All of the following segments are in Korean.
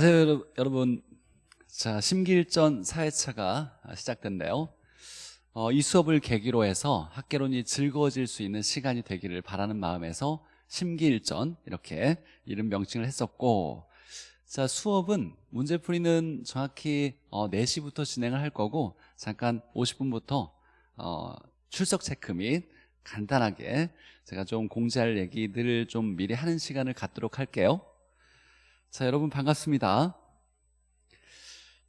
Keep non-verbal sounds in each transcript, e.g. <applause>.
네, 여러분. 자 심기일전 4회차가 시작됐네요. 어, 이 수업을 계기로 해서 학개론이 즐거워질 수 있는 시간이 되기를 바라는 마음에서 심기일전 이렇게 이름 명칭을 했었고 자 수업은 문제풀이는 정확히 어, 4시부터 진행을 할 거고 잠깐 50분부터 어, 출석 체크 및 간단하게 제가 좀 공지할 얘기들을 좀 미리 하는 시간을 갖도록 할게요 자 여러분 반갑습니다.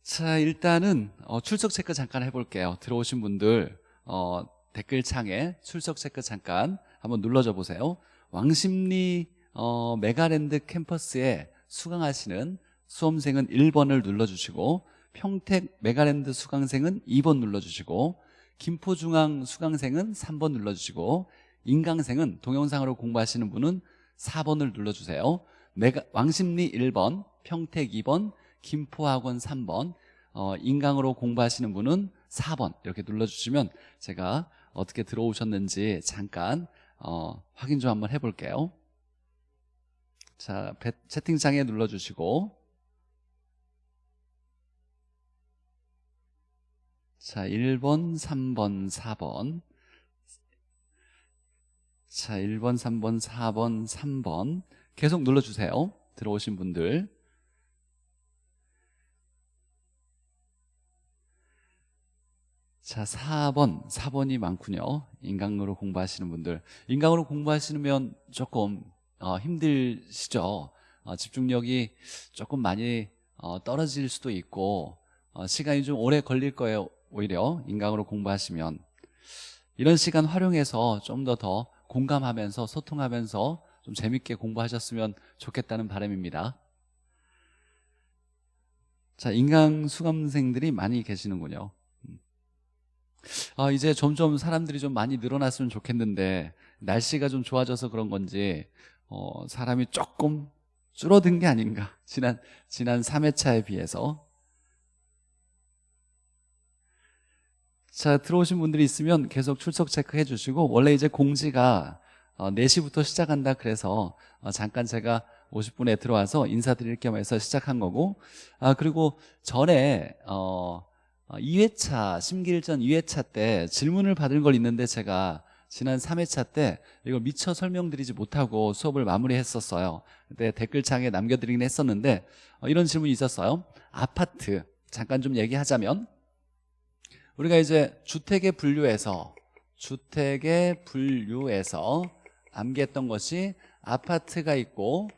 자 일단은 어, 출석 체크 잠깐 해볼게요. 들어오신 분들 어, 댓글창에 출석 체크 잠깐 한번 눌러줘 보세요. 왕십리 어, 메가랜드 캠퍼스에 수강하시는 수험생은 1번을 눌러주시고 평택 메가랜드 수강생은 2번 눌러주시고 김포중앙 수강생은 3번 눌러주시고 인강생은 동영상으로 공부하시는 분은 4번을 눌러주세요 메가, 왕십리 1번, 평택 2번, 김포학원 3번 어, 인강으로 공부하시는 분은 4번. 이렇게 눌러주시면 제가 어떻게 들어오셨는지 잠깐 어, 확인 좀 한번 해볼게요. 자 채팅창에 눌러주시고. 자 1번, 3번, 4번. 자 1번, 3번, 4번, 3번 계속 눌러주세요. 들어오신 분들. 자 4번 4번이 많군요. 인강으로 공부하시는 분들. 인강으로 공부하시면 조금 어, 힘드시죠? 어, 집중력이 조금 많이 어, 떨어질 수도 있고 어, 시간이 좀 오래 걸릴 거예요 오히려 인강으로 공부하시면. 이런 시간 활용해서 좀 더더 공감하면서 소통하면서 좀 재밌게 공부하셨으면 좋겠다는 바람입니다. 자 인강 수강생들이 많이 계시는군요. 음. 아 이제 점점 사람들이 좀 많이 늘어났으면 좋겠는데 날씨가 좀 좋아져서 그런 건지 어, 사람이 조금 줄어든 게 아닌가. <laughs> 지난 지난 3회차에 비해서. 자 들어오신 분들이 있으면 계속 출석 체크해 주시고 원래 이제 공지가 어, 4시부터 시작한다 그래서 어, 잠깐 제가 50분에 들어와서 인사드릴 겸 해서 시작한 거고 아 그리고 전에 어, 2회차 심기일전 2회차 때 질문을 받은 걸 있는데 제가 지난 3회차 때 이걸 미처 설명드리지 못하고 수업을 마무리했었어요. 근데 댓글창에 남겨드리긴 했었는데 어, 이런 질문이 있었어요. 아파트 잠깐 좀 얘기하자면 우리가 이제 주택의 분류에서 주택의 분류에서 암기했던 것이 아파트가 있고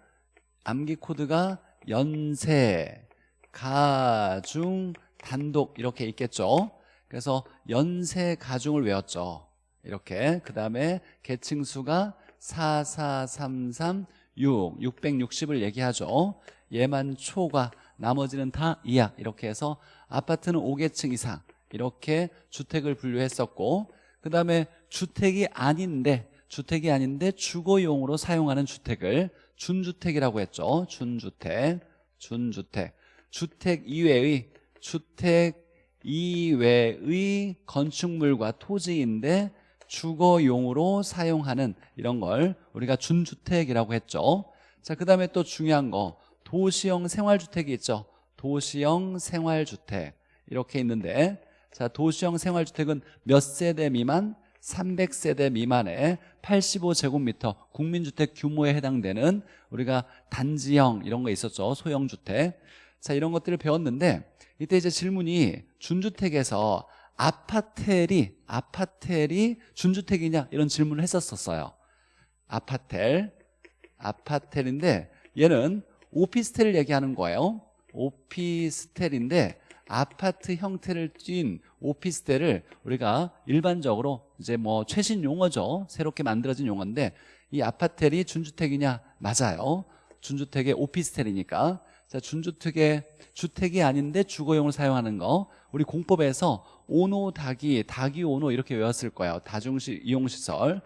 암기 코드가 연세, 가중, 단독 이렇게 있겠죠. 그래서 연세 가중을 외웠죠. 이렇게. 그 다음에 계층수가 4, 4, 3, 3, 6 660을 얘기하죠. 얘만 초과 나머지는 다 이하. 이렇게 해서 아파트는 5계층 이상. 이렇게 주택을 분류했었고 그 다음에 주택이 아닌데 주택이 아닌데 주거용으로 사용하는 주택을 준주택이라고 했죠. 준주택 준주택. 주택 이외의 주택 이외의 건축물과 토지인데 주거용으로 사용하는 이런 걸 우리가 준주택이라고 했죠. 자, 그 다음에 또 중요한 거. 도시형 생활주택이 있죠. 도시형 생활주택. 이렇게 있는데 자 도시형 생활주택은 몇 세대 미만? 300세대 미만의 85제곱미터 국민주택 규모에 해당되는 우리가 단지형 이런 거 있었죠. 소형주택. 자 이런 것들을 배웠는데 이때 이제 질문이 준주택에서 아파텔이 아파텔이 준주택이냐 이런 질문을 했었었어요. 아파텔 아파텔인데 얘는 오피스텔을 얘기하는 거예요. 오피스텔인데 아파트 형태를 띈 오피스텔을 우리가 일반적으로 이제 뭐 최신 용어죠. 새롭게 만들어진 용어인데 이 아파텔이 준주택이냐? 맞아요. 준주택의 오피스텔이니까. 자 준주택의 주택이 아닌데 주거용을 사용하는 거. 우리 공법에서 오노 다기 다기 오노 이렇게 외웠을 거예요. 다중시 이용시설.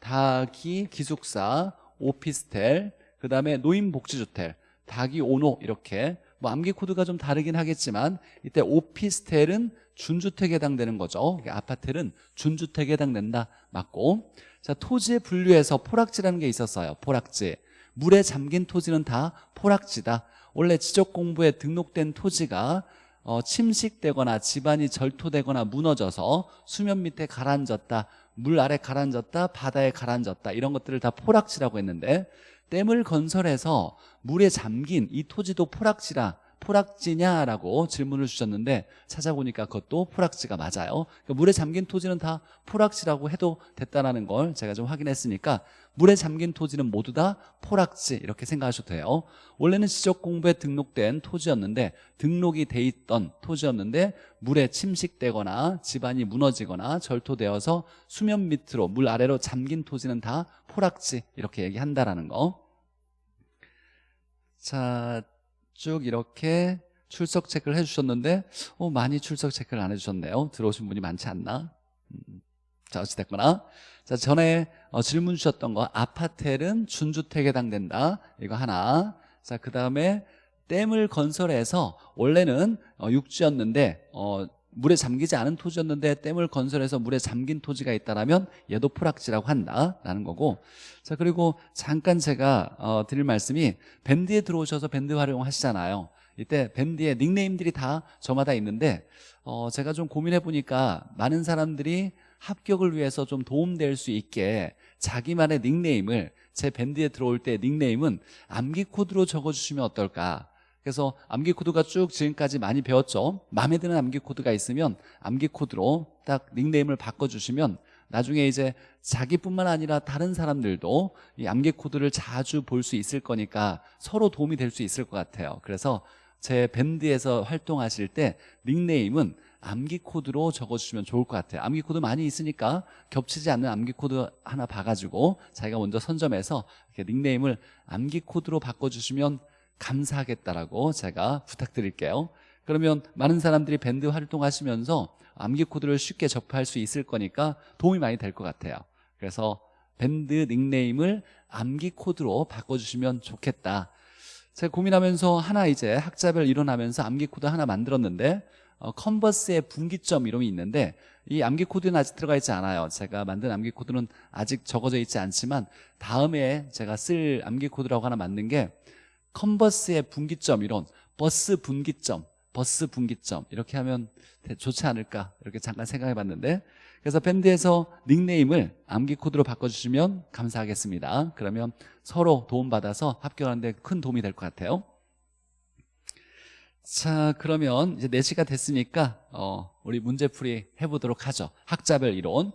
다기 기숙사 오피스텔 그 다음에 노인복지주택. 다기 오노 이렇게. 뭐 암기 코드가 좀 다르긴 하겠지만 이때 오피스텔은 준주택에 해당되는 거죠. 아파트는 준주택에 해당된다. 맞고. 자 토지의 분류에서 포락지라는 게 있었어요. 포락지. 물에 잠긴 토지는 다 포락지다. 원래 지적 공부에 등록된 토지가 어, 침식되거나 집안이 절토되거나 무너져서 수면 밑에 가라앉았다 물 아래 가라앉았다 바다에 가라앉았다 이런 것들을 다 포락지라고 했는데 댐을 건설해서 물에 잠긴 이 토지도 포락지라 포락지냐라고 질문을 주셨는데 찾아보니까 그것도 포락지가 맞아요. 그러니까 물에 잠긴 토지는 다 포락지라고 해도 됐다는 걸 제가 좀 확인했으니까 물에 잠긴 토지는 모두 다 포락지 이렇게 생각하셔도 돼요. 원래는 지적공부에 등록된 토지였는데 등록이 돼 있던 토지였는데 물에 침식되거나 집안이 무너지거나 절토되어서 수면 밑으로 물 아래로 잠긴 토지는 다 포락지 이렇게 얘기한다라는 거. 자, 쭉 이렇게 출석 체크를 해주셨는데 어, 많이 출석 체크를 안 해주셨네요. 들어오신 분이 많지 않나? 음, 자 어찌됐거나. 자 전에 어, 질문 주셨던 거 아파텔은 준주택에 해당된다. 이거 하나. 자 그 다음에 댐을 건설해서 원래는 어, 육지였는데 어, 물에 잠기지 않은 토지였는데 댐을 건설해서 물에 잠긴 토지가 있다면 얘도 포락지라고 한다라는 거고. 자 그리고 잠깐 제가 어, 드릴 말씀이 밴드에 들어오셔서 밴드 활용하시잖아요. 이때 밴드의 닉네임들이 다 저마다 있는데 어, 제가 좀 고민해 보니까 많은 사람들이 합격을 위해서 좀 도움될 수 있게 자기만의 닉네임을 제 밴드에 들어올 때 닉네임은 암기 코드로 적어주시면 어떨까 그래서 암기 코드가 쭉 지금까지 많이 배웠죠. 마음에 드는 암기 코드가 있으면 암기 코드로 딱 닉네임을 바꿔주시면 나중에 이제 자기뿐만 아니라 다른 사람들도 이 암기 코드를 자주 볼 수 있을 거니까 서로 도움이 될 수 있을 것 같아요. 그래서 제 밴드에서 활동하실 때 닉네임은 암기 코드로 적어주시면 좋을 것 같아요. 암기 코드 많이 있으니까 겹치지 않는 암기 코드 하나 봐가지고 자기가 먼저 선점해서 닉네임을 암기 코드로 바꿔주시면 감사하겠다라고 제가 부탁드릴게요. 그러면 많은 사람들이 밴드 활동하시면서 암기 코드를 쉽게 접할 수 있을 거니까 도움이 많이 될 것 같아요. 그래서 밴드 닉네임을 암기 코드로 바꿔주시면 좋겠다. 제가 고민하면서 하나 이제 학자별 이론하면서 암기 코드 하나 만들었는데 어, 컨버스의 분기점 이름이 있는데 이 암기 코드는 아직 들어가 있지 않아요. 제가 만든 암기 코드는 아직 적어져 있지 않지만 다음에 제가 쓸 암기 코드라고 하나 만든 게 컨버스의 분기점 이론 버스 분기점 버스 분기점 이렇게 하면 좋지 않을까 이렇게 잠깐 생각해 봤는데 그래서 밴드에서 닉네임을 암기 코드로 바꿔주시면 감사하겠습니다. 그러면 서로 도움받아서 합격하는데 큰 도움이 될 것 같아요. 자 그러면 이제 4시가 됐으니까 어, 우리 문제풀이 해보도록 하죠. 학자별 이론.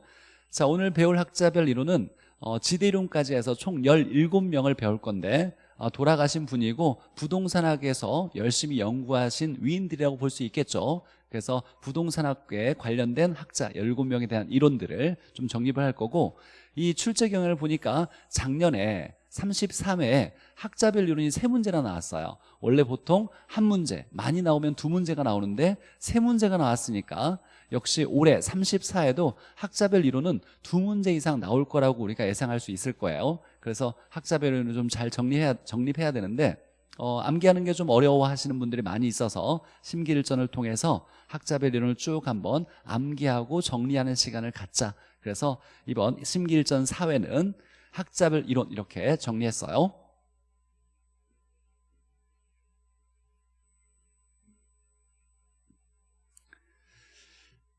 자 오늘 배울 학자별 이론은 어, 지대 이론까지 해서 총 17명을 배울 건데 어, 돌아가신 분이고 부동산학에서 열심히 연구하신 위인들이라고 볼 수 있겠죠. 그래서 부동산학에 관련된 학자 17명에 대한 이론들을 좀 정립을 할 거고 이 출제 경향을 보니까 작년에 33회에 학자별 이론이 세 문제나 나왔어요. 원래 보통 한 문제 많이 나오면 두 문제가 나오는데 세 문제가 나왔으니까 역시 올해 34회도 학자별 이론은 두 문제 이상 나올 거라고 우리가 예상할 수 있을 거예요 그래서 학자별 이론을 좀잘 정리해야, 정립해야 되는데 어, 암기하는 게 좀 어려워하시는 분들이 많이 있어서 심기일전을 통해서 학자별 이론을 쭉 한번 암기하고 정리하는 시간을 갖자. 그래서 이번 심기일전 4회는 학자별 이론 이렇게 정리했어요.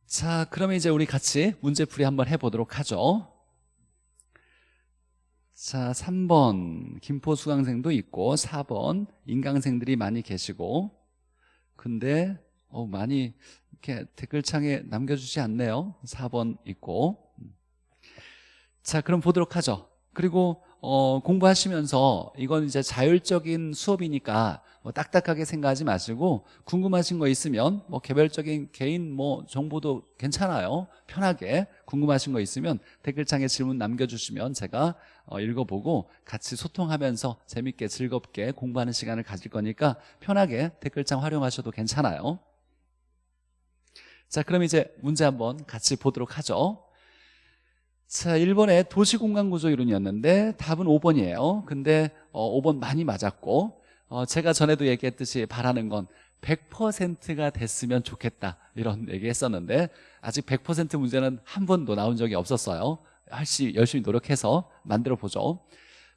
자 그러면 이제 우리 같이 문제풀이 한번 해보도록 하죠 자 3번 김포 수강생도 있고 4번 인강생들이 많이 계시고 근데 어, 많이 이렇게 댓글창에 남겨주지 않네요. 4번 있고. 자 그럼 보도록 하죠. 그리고 어, 공부하시면서 이건 이제 자율적인 수업이니까 뭐 딱딱하게 생각하지 마시고 궁금하신 거 있으면 뭐 개별적인 개인 뭐 정보도 괜찮아요. 편하게 궁금하신 거 있으면 댓글창에 질문 남겨주시면 제가 어, 읽어보고 같이 소통하면서 재밌게 즐겁게 공부하는 시간을 가질 거니까 편하게 댓글창 활용하셔도 괜찮아요. 자 그럼 이제 문제 한번 같이 보도록 하죠. 자, 1번에 도시공간구조 이론이었는데 답은 5번이에요. 근데 어, 5번 많이 맞았고 어, 제가 전에도 얘기했듯이 바라는 건 100%가 됐으면 좋겠다 이런 얘기 했었는데 아직 100% 문제는 한 번도 나온 적이 없었어요. 열심히 노력해서 만들어 보죠.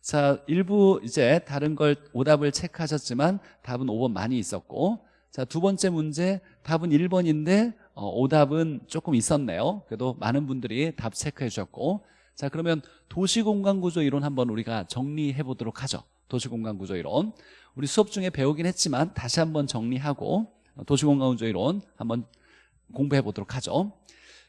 자 일부 이제 다른 걸 오답을 체크하셨지만 답은 5번 많이 있었고 자 두 번째 문제 답은 1번인데 어, 오답은 조금 있었네요 그래도 많은 분들이 답 체크해 주셨고 자 그러면 도시공간구조 이론 한번 우리가 정리해 보도록 하죠 도시공간구조 이론 우리 수업 중에 배우긴 했지만 다시 한번 정리하고 도시공간구조 이론 한번 공부해 보도록 하죠.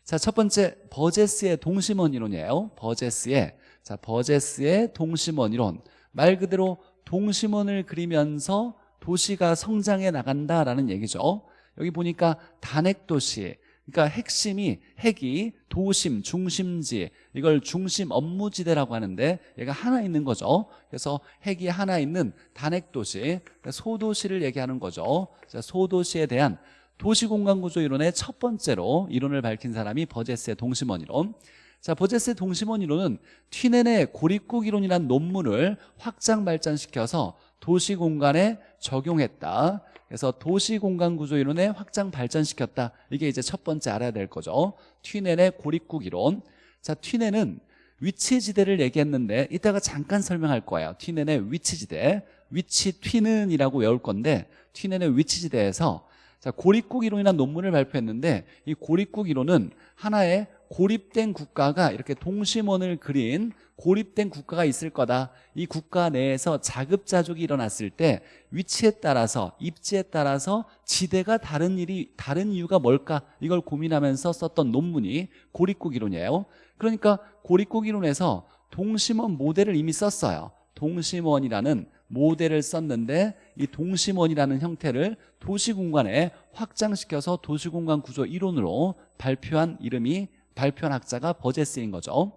자 첫 번째 버제스의 동심원 이론이에요. 버제스의. 자 버제스의 동심원 이론. 말 그대로 동심원을 그리면서 도시가 성장해 나간다라는 얘기죠. 여기 보니까 단핵도시 그러니까 핵심이 핵이 도심, 중심지 이걸 중심 업무지대라고 하는데 얘가 하나 있는 거죠. 그래서 핵이 하나 있는 단핵도시 소도시를 얘기하는 거죠. 자, 소도시에 대한 도시공간구조 이론의 첫 번째로 이론을 밝힌 사람이 버제스의 동심원 이론 자 버제스의 동심원 이론은 튀넨의 고립국 이론이라는 논문을 확장 발전시켜서 도시공간에 적용했다. 그래서 도시공간구조 이론에 확장 발전시켰다. 이게 이제 첫 번째 알아야 될 거죠. 튀넨의 고립국 이론 자 튀넨은 위치지대를 얘기했는데 이따가 잠깐 설명할 거예요. 튀넨의 위치지대 위치 튀는이라고 외울 건데 튀넨의 위치지대에서 자 고립국 이론이라는 논문을 발표했는데 이 고립국 이론은 하나의 고립된 국가가 이렇게 동심원을 그린 고립된 국가가 있을 거다. 이 국가 내에서 자급자족이 일어났을 때 위치에 따라서 입지에 따라서 지대가 다른 일이 다른 이유가 뭘까? 이걸 고민하면서 썼던 논문이 고립국 이론이에요 그러니까 고립국 이론에서 동심원 모델을 이미 썼어요. 동심원이라는 모델을 썼는데 이 동심원이라는 형태를 도시공간에 확장시켜서 도시공간 구조 이론으로 발표한 이름이 발표한 학자가 버제스인 거죠.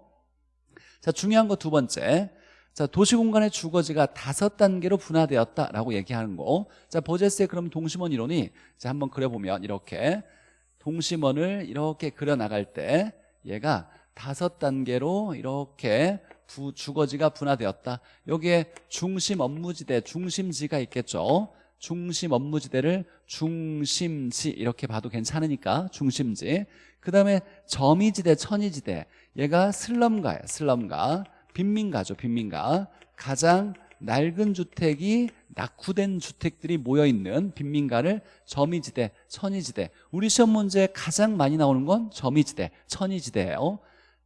자 중요한 거 두 번째. 자 도시공간의 주거지가 다섯 단계로 분화되었다라고 얘기하는 거자 버제스의 그럼 동심원 이론이 자 한번 그려보면 이렇게 동심원을 이렇게 그려나갈 때 얘가 다섯 단계로 이렇게 부, 주거지가 분화되었다. 여기에 중심 업무지대 중심지가 있겠죠? 중심 업무지대를 중심지 이렇게 봐도 괜찮으니까 중심지. 그 다음에 점이지대 천이지대. 얘가 슬럼가예요 슬럼가. 빈민가죠 빈민가. 가장 낡은 주택이 낙후된 주택들이 모여있는 빈민가를 점이지대 천이지대. 우리 시험 문제에 가장 많이 나오는 건 점이지대 천이지대예요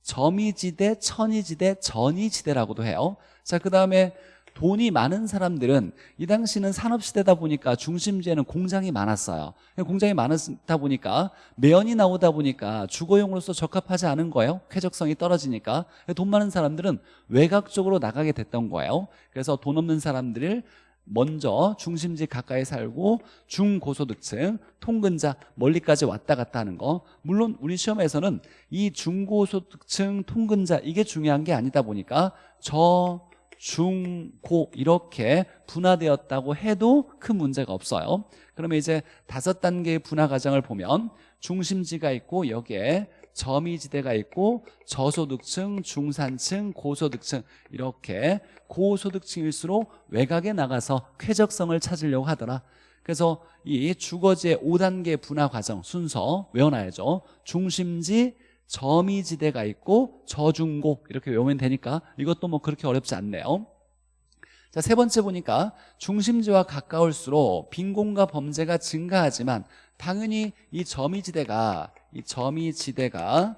점이지대 천이지대 전이지대라고도 해요. 자 그 다음에 돈이 많은 사람들은 이 당시는 산업시대다 보니까 중심지에는 공장이 많았어요. 공장이 많았다 보니까 매연이 나오다 보니까 주거용으로서 적합하지 않은 거예요. 쾌적성이 떨어지니까. 돈 많은 사람들은 외곽 쪽으로 나가게 됐던 거예요. 그래서 돈 없는 사람들을 먼저 중심지 가까이 살고 중고소득층, 통근자 멀리까지 왔다 갔다 하는 거. 물론 우리 시험에서는 이 중고소득층, 통근자 이게 중요한 게 아니다 보니까 저 중, 고 이렇게 분화되었다고 해도 큰 문제가 없어요. 그러면 이제 다섯 단계의 분화 과정을 보면 중심지가 있고 여기에 점이지대가 있고 저소득층, 중산층, 고소득층 이렇게 고소득층일수록 외곽에 나가서 쾌적성을 찾으려고 하더라. 그래서 이 주거지의 5단계 분화 과정 순서 외워놔야죠. 중심지, 점이지대가 있고 저중고 이렇게 외우면 되니까 이것도 뭐 그렇게 어렵지 않네요. 자, 세 번째 보니까 중심지와 가까울수록 빈곤과 범죄가 증가하지만 당연히 이 점이지대가 이 점이 지대가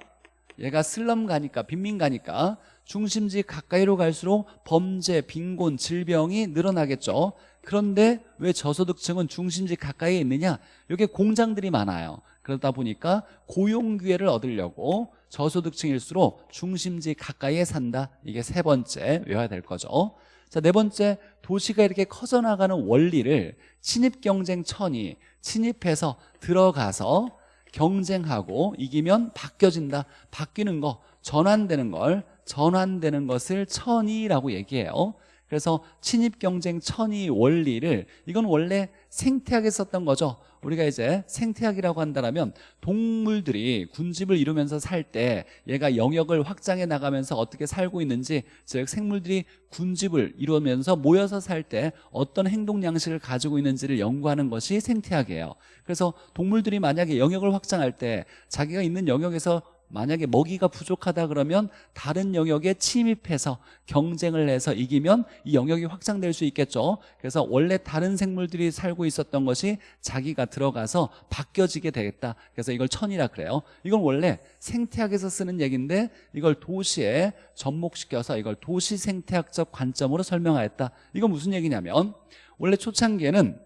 얘가 슬럼 가니까 빈민 가니까 중심지 가까이로 갈수록 범죄, 빈곤, 질병이 늘어나겠죠. 그런데 왜 저소득층은 중심지 가까이에 있느냐? 여기 공장들이 많아요. 그러다 보니까 고용 기회를 얻으려고 저소득층일수록 중심지 가까이에 산다. 이게 세 번째 외워야 될 거죠. 자, 네 번째 도시가 이렇게 커져나가는 원리를 침입 경쟁 천이 침입해서 들어가서 경쟁하고 이기면 바뀌어진다 바뀌는 거 전환되는 걸 전환되는 것을 천이라고 얘기해요 그래서 침입 경쟁 천이 원리를 이건 원래 생태학에 썼던 거죠. 우리가 이제 생태학이라고 한다면 동물들이 군집을 이루면서 살 때 얘가 영역을 확장해 나가면서 어떻게 살고 있는지 즉 생물들이 군집을 이루면서 모여서 살 때 어떤 행동 양식을 가지고 있는지를 연구하는 것이 생태학이에요. 그래서 동물들이 만약에 영역을 확장할 때 자기가 있는 영역에서 만약에 먹이가 부족하다 그러면 다른 영역에 침입해서 경쟁을 해서 이기면 이 영역이 확장될 수 있겠죠. 그래서 원래 다른 생물들이 살고 있었던 것이 자기가 들어가서 바뀌어지게 되겠다. 그래서 이걸 천이라 그래요. 이건 원래 생태학에서 쓰는 얘기인데 이걸 도시에 접목시켜서 이걸 도시 생태학적 관점으로 설명하였다. 이건 무슨 얘기냐면 원래 초창기에는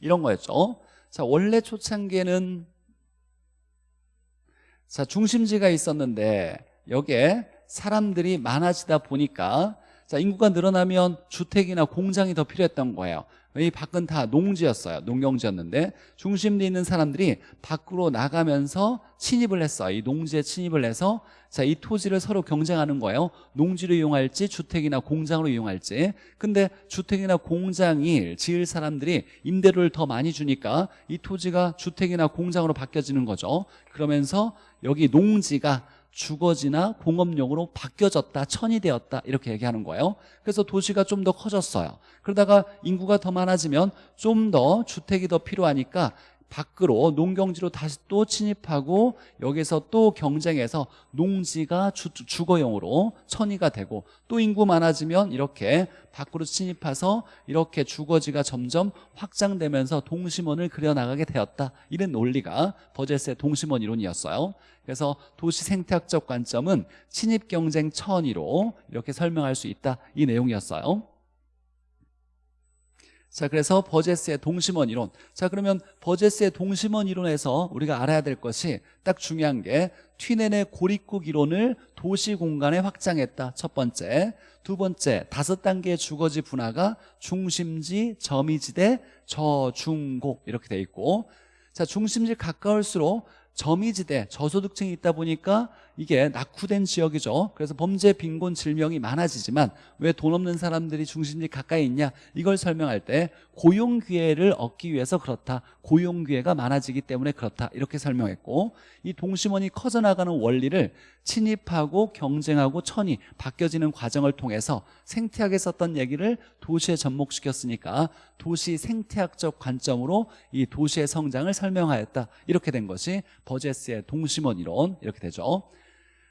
이런 거였죠. 자 원래 초창기에는 자 중심지가 있었는데 여기에 사람들이 많아지다 보니까 자 인구가 늘어나면 주택이나 공장이 더 필요했던 거예요 이 밖은 다 농지였어요. 농경지였는데 중심지에 있는 사람들이 밖으로 나가면서 침입을 했어요. 이 농지에 침입을 해서 자 이 토지를 서로 경쟁하는 거예요. 농지로 이용할지 주택이나 공장으로 이용할지. 근데 주택이나 공장이 지을 사람들이 임대료를 더 많이 주니까 이 토지가 주택이나 공장으로 바뀌어지는 거죠. 그러면서 여기 농지가 주거지나 공업용으로 바뀌어졌다 천이 되었다 이렇게 얘기하는 거예요. 그래서 도시가 좀 더 커졌어요. 그러다가 인구가 더 많아지면 좀 더 주택이 더 필요하니까 밖으로 농경지로 다시 또 침입하고 여기서 또 경쟁해서 농지가 주, 주거용으로 천이가 되고 또 인구 많아지면 이렇게 밖으로 침입해서 이렇게 주거지가 점점 확장되면서 동심원을 그려나가게 되었다. 이런 논리가 버제스의 동심원 이론이었어요. 그래서 도시 생태학적 관점은 침입 경쟁 천이로 이렇게 설명할 수 있다. 이 내용이었어요 자 그래서 버제스의 동심원 이론. 자 그러면 버제스의 동심원 이론에서 우리가 알아야 될 것이 딱 중요한 게 튀넨의 고립국 이론을 도시 공간에 확장했다. 첫 번째. 두 번째 다섯 단계의 주거지 분화가 중심지, 점이지대, 저중고 이렇게 돼 있고. 자 중심지 가까울수록 점이지대 저소득층이 있다 보니까 이게 낙후된 지역이죠. 그래서 범죄 빈곤 질명이 많아지지만 왜 돈 없는 사람들이 중심지 가까이 있냐? 이걸 설명할 때 고용 기회를 얻기 위해서 그렇다. 고용 기회가 많아지기 때문에 그렇다. 이렇게 설명했고 이 동심원이 커져나가는 원리를 침입하고 경쟁하고 천이 바뀌어지는 과정을 통해서 생태학에 썼던 얘기를 도시에 접목시켰으니까 도시 생태학적 관점으로 이 도시의 성장을 설명하였다. 이렇게 된 것이 버제스의 동심원 이론. 이렇게 되죠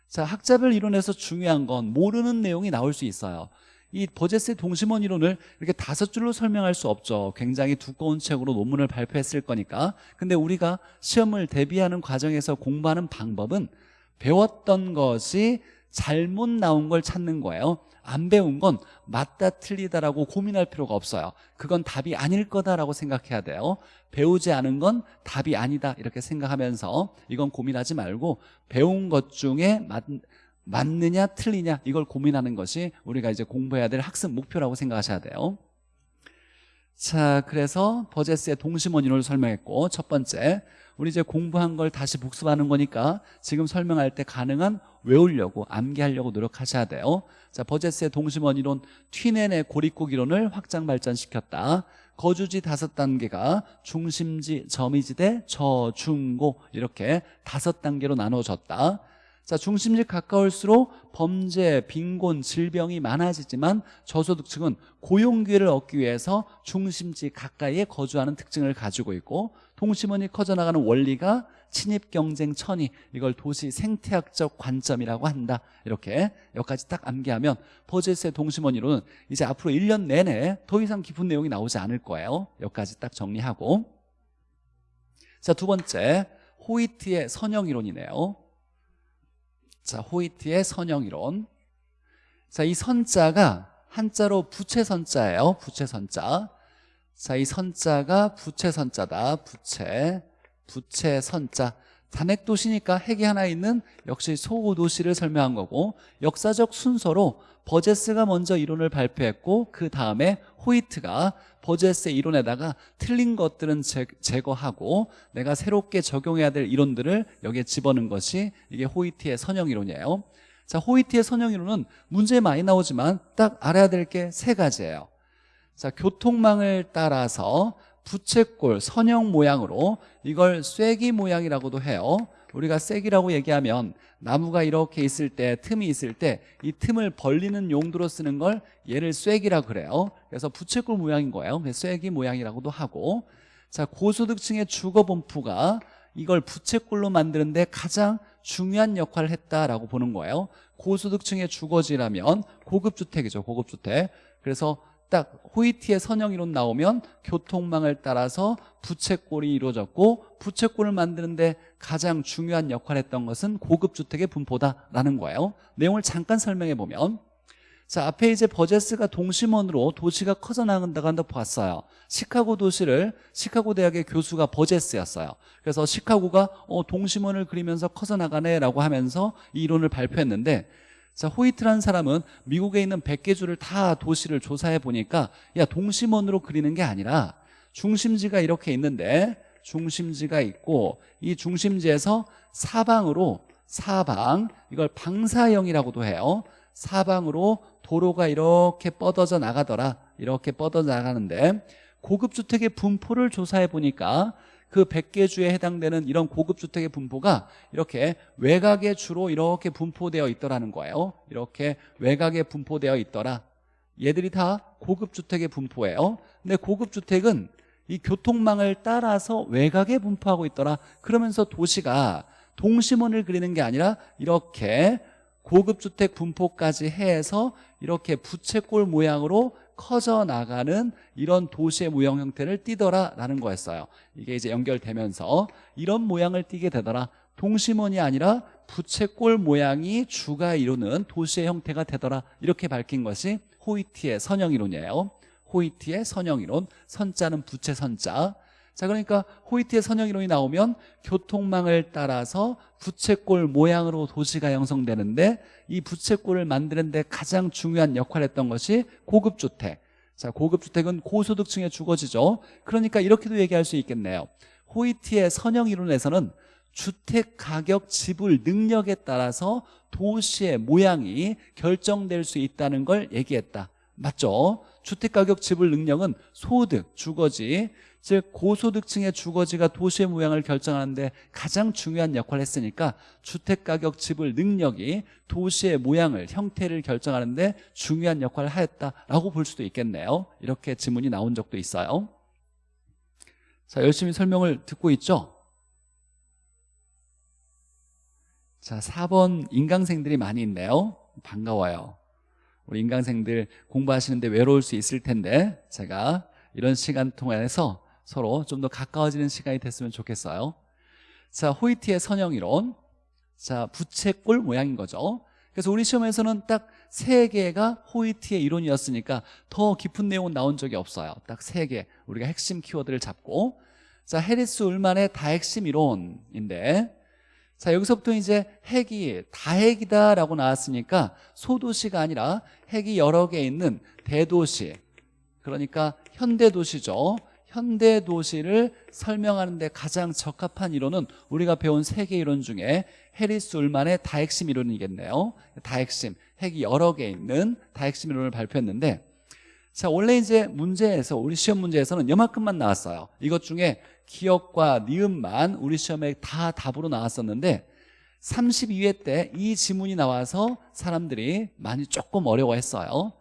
자 학자별 이론에서 중요한 건 모르는 내용이 나올 수 있어요. 이 버제스의 동심원 이론을 이렇게 다섯 줄로 설명할 수 없죠. 굉장히 두꺼운 책으로 논문을 발표했을 거니까. 근데 우리가 시험을 대비하는 과정에서 공부하는 방법은 배웠던 것이 잘못 나온 걸 찾는 거예요. 안 배운 건 맞다 틀리다라고 고민할 필요가 없어요. 그건 답이 아닐 거다라고 생각해야 돼요. 배우지 않은 건 답이 아니다 이렇게 생각하면서 이건 고민하지 말고 배운 것 중에 맞, 맞느냐 틀리냐 이걸 고민하는 것이 우리가 이제 공부해야 될 학습 목표라고 생각하셔야 돼요. 자 그래서 버제스의 동심원 이론을 설명했고 첫 번째 우리 이제 공부한 걸 다시 복습하는 거니까 지금 설명할 때 가능한 외우려고 암기하려고 노력하셔야 돼요. 자 버제스의 동심원 이론 튀넨의 고립국 이론을 확장 발전시켰다. 거주지 다섯 단계가 중심지, 점이지대, 저 중 고 이렇게 다섯 단계로 나눠졌다. 자 중심지 가까울수록 범죄, 빈곤, 질병이 많아지지만 저소득층은 고용 기회를 얻기 위해서 중심지 가까이에 거주하는 특징을 가지고 있고 동심원이 커져나가는 원리가 침입 경쟁 천이 이걸 도시 생태학적 관점이라고 한다 이렇게 여기까지 딱 암기하면 버제스의 동심원 이론은 이제 앞으로 1년 내내 더 이상 깊은 내용이 나오지 않을 거예요 여기까지 딱 정리하고 자 두 번째 호이트의 선형 이론이네요 자, 호이트의 선형 이론. 자, 이 선자가 한자로 부채선자예요. 부채선자. 자, 이 선자가 부채 선자다. 부채. 부채 선자. 단핵 도시니까 핵이 하나 있는 역시 소호 도시를 설명한 거고 역사적 순서로 버제스가 먼저 이론을 발표했고 그 다음에 호이트가 버제스의 이론에다가 틀린 것들은 제, 거하고 내가 새롭게 적용해야 될 이론들을 여기에 집어넣은 것이 이게 호이트의 선형 이론이에요 자 호이트의 선형 이론은 문제 많이 나오지만 딱 알아야 될 게 세 가지예요 자 교통망을 따라서 부채꼴 선형 모양으로 이걸 쐐기 모양이라고도 해요. 우리가 쐐기라고 얘기하면 나무가 이렇게 있을 때 틈이 있을 때 이 틈을 벌리는 용도로 쓰는 걸 얘를 쐐기라 그래요. 그래서 부채꼴 모양인 거예요. 쐐기 모양이라고도 하고. 자 고소득층의 주거 분포가 이걸 부채꼴로 만드는데 가장 중요한 역할을 했다라고 보는 거예요. 고소득층의 주거지라면 고급주택이죠 고급주택. 그래서 딱 호이티의 선형이론 나오면 교통망을 따라서 부채꼴이 이루어졌고 부채꼴을 만드는데 가장 중요한 역할을 했던 것은 고급 주택의 분포다라는 거예요. 내용을 잠깐 설명해 보면 자 앞에 이제 버제스가 동심원으로 도시가 커져 나간다고 한다 봤어요. 시카고 도시를 시카고 대학의 교수가 버제스였어요. 그래서 시카고가 어, 동심원을 그리면서 커져 나가네 라고 하면서 이 이론을 발표했는데 자 호이트라는 사람은 미국에 있는 100개 주를 다 도시를 조사해 보니까 야 동심원으로 그리는 게 아니라 중심지가 이렇게 있는데 중심지가 있고 이 중심지에서 사방으로 사방 이걸 방사형이라고도 해요. 사방으로 도로가 이렇게 뻗어져 나가더라 이렇게 뻗어져 나가는데 고급 주택의 분포를 조사해 보니까 그 100개 주에 해당되는 이런 고급 주택의 분포가 이렇게 외곽에 주로 이렇게 분포되어 있더라는 거예요. 이렇게 외곽에 분포되어 있더라. 얘들이 다 고급 주택의 분포예요. 근데 고급 주택은 이 교통망을 따라서 외곽에 분포하고 있더라. 그러면서 도시가 동심원을 그리는 게 아니라 이렇게 고급주택 분포까지 해서 이렇게 부채꼴 모양으로 커져 나가는 이런 도시의 모형 형태를 띠더라라는 거였어요. 이게 이제 연결되면서 이런 모양을 띠게 되더라. 동심원이 아니라 부채꼴 모양이 주가 이루는 도시의 형태가 되더라. 이렇게 밝힌 것이 호이티의 선형이론이에요. 호이티의 선형이론 선자는 부채 선자 자 그러니까 호이트의 선형이론이 나오면 교통망을 따라서 부채꼴 모양으로 도시가 형성되는데 이 부채꼴을 만드는 데 가장 중요한 역할을 했던 것이 고급주택. 자 고급주택은 고소득층의 주거지죠. 그러니까 이렇게도 얘기할 수 있겠네요. 호이트의 선형이론에서는 주택 가격 지불 능력에 따라서 도시의 모양이 결정될 수 있다는 걸 얘기했다. 맞죠? 주택가격 지불 능력은 소득, 주거지 즉 고소득층의 주거지가 도시의 모양을 결정하는데 가장 중요한 역할을 했으니까 주택가격 지불 능력이 도시의 모양을 형태를 결정하는데 중요한 역할을 하였다라고 볼 수도 있겠네요. 이렇게 지문이 나온 적도 있어요. 자 열심히 설명을 듣고 있죠? 자 4번 인강생들이 많이 있네요. 반가워요. 우리 인강생들 공부하시는데 외로울 수 있을 텐데 제가 이런 시간 통해서 서로 좀 더 가까워지는 시간이 됐으면 좋겠어요. 자 호이티의 선형이론. 자 부채꼴 모양인 거죠. 그래서 우리 시험에서는 딱 세 개가 호이티의 이론이었으니까 더 깊은 내용은 나온 적이 없어요. 딱 세 개 우리가 핵심 키워드를 잡고. 자 해리스 울만의 다핵심 이론인데. 자 여기서부터 이제 핵이 다핵이다 라고 나왔으니까 소도시가 아니라 핵이 여러 개 있는 대도시. 그러니까 현대도시죠 현대 도시를 설명하는 데 가장 적합한 이론은 우리가 배운 세계 이론 중에 해리스 울만의 다핵심 이론이겠네요. 다핵심, 핵이 여러 개 있는 다핵심 이론을 발표했는데 자 원래 이제 문제에서 우리 시험 문제에서는 요만큼만 나왔어요. 이것 중에 기억과 니은만 우리 시험에 다 답으로 나왔었는데 32회 때 이 지문이 나와서 사람들이 많이 조금 어려워했어요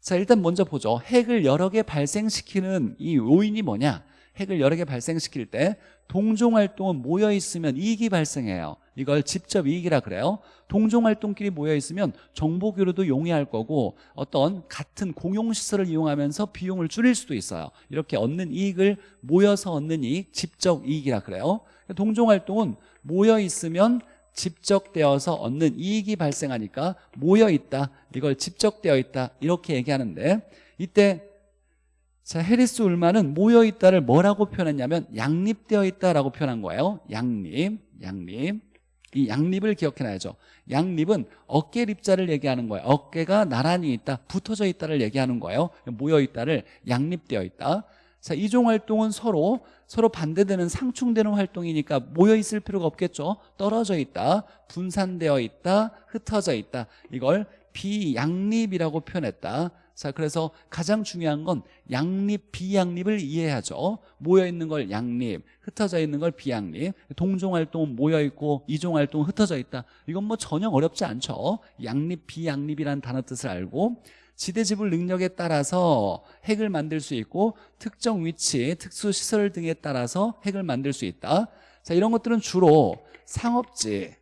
자 일단 먼저 보죠. 핵을 여러 개 발생시키는 이 요인이 뭐냐? 핵을 여러 개 발생시킬 때 동종활동은 모여있으면 이익이 발생해요. 이걸 직접 이익이라 그래요. 동종활동끼리 모여있으면 정보교류도 용이할 거고 어떤 같은 공용시설을 이용하면서 비용을 줄일 수도 있어요. 이렇게 얻는 이익을 모여서 얻는 이익 직접 이익이라 그래요. 동종활동은 모여있으면 집적되어서 얻는 이익이 발생하니까 모여있다. 이걸 집적되어 있다. 이렇게 얘기하는데 이때 자 해리스 울만은 모여있다를 뭐라고 표현했냐면 양립되어 있다라고 표현한 거예요. 양립 양립. 이 양립을 기억해놔야죠. 양립은 어깨 립자를 얘기하는 거예요. 어깨가 나란히 있다 붙어져 있다를 얘기하는 거예요. 모여있다를 양립되어 있다 자, 이종 활동은 서로 서로 반대되는 상충되는 활동이니까 모여 있을 필요가 없겠죠. 떨어져 있다, 분산되어 있다, 흩어져 있다. 이걸 비양립이라고 표현했다. 자, 그래서 가장 중요한 건 양립, 비양립을 이해하죠. 모여 있는 걸 양립, 흩어져 있는 걸 비양립. 동종 활동은 모여 있고 이종 활동은 흩어져 있다. 이건 뭐 전혀 어렵지 않죠. 양립, 비양립이라는 단어 뜻을 알고 지대지불 능력에 따라서 핵을 만들 수 있고 특정 위치, 특수시설 등에 따라서 핵을 만들 수 있다. 자 이런 것들은 주로 상업지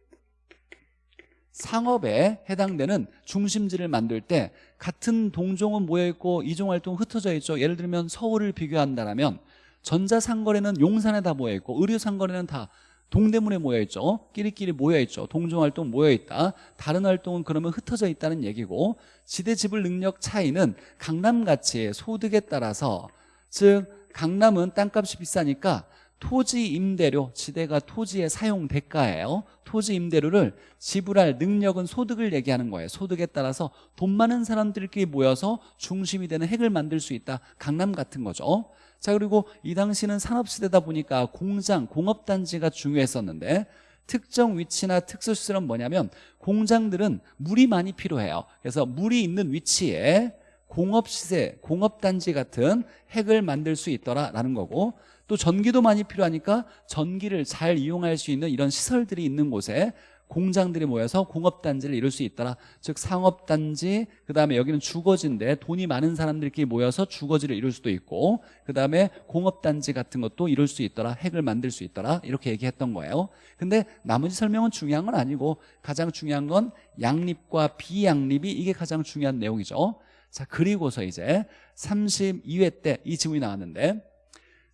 상업에 해당되는 중심지를 만들 때 같은 동종은 모여있고 이종활동 흩어져 있죠. 예를 들면 서울을 비교한다면 전자상거래는 용산에 다 모여있고 의료상거래는 다 동대문에 모여있죠. 끼리끼리 모여있죠. 동종활동 모여있다. 다른 활동은 그러면 흩어져 있다는 얘기고 지대지불 능력 차이는 강남같이 소득에 따라서 즉 강남은 땅값이 비싸니까 토지 임대료, 지대가 토지의 사용 대가예요. 토지 임대료를 지불할 능력은 소득을 얘기하는 거예요. 소득에 따라서 돈 많은 사람들끼리 모여서 중심이 되는 핵을 만들 수 있다. 강남 같은 거죠 자 그리고 이 당시는 산업시대다 보니까 공장, 공업단지가 중요했었는데 특정 위치나 특수시설은 뭐냐면 공장들은 물이 많이 필요해요. 그래서 물이 있는 위치에 공업시세, 공업단지 같은 핵을 만들 수 있더라라는 거고 또 전기도 많이 필요하니까 전기를 잘 이용할 수 있는 이런 시설들이 있는 곳에 공장들이 모여서 공업단지를 이룰 수 있더라. 즉 상업단지 그 다음에 여기는 주거지인데 돈이 많은 사람들끼리 모여서 주거지를 이룰 수도 있고 그 다음에 공업단지 같은 것도 이룰 수 있더라. 핵을 만들 수 있더라. 이렇게 얘기했던 거예요. 근데 나머지 설명은 중요한 건 아니고 가장 중요한 건 양립과 비양립이 이게 가장 중요한 내용이죠. 자 그리고서 이제 32회 때 이 질문이 나왔는데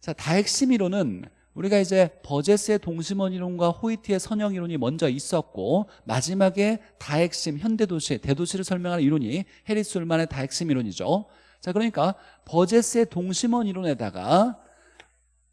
자 다핵심 이론은 우리가 이제 버제스의 동심원 이론과 호이트의 선형 이론이 먼저 있었고 마지막에 다핵심 현대도시 대도시를 설명하는 이론이 해리스 울만의 다핵심 이론이죠. 자 그러니까 버제스의 동심원 이론에다가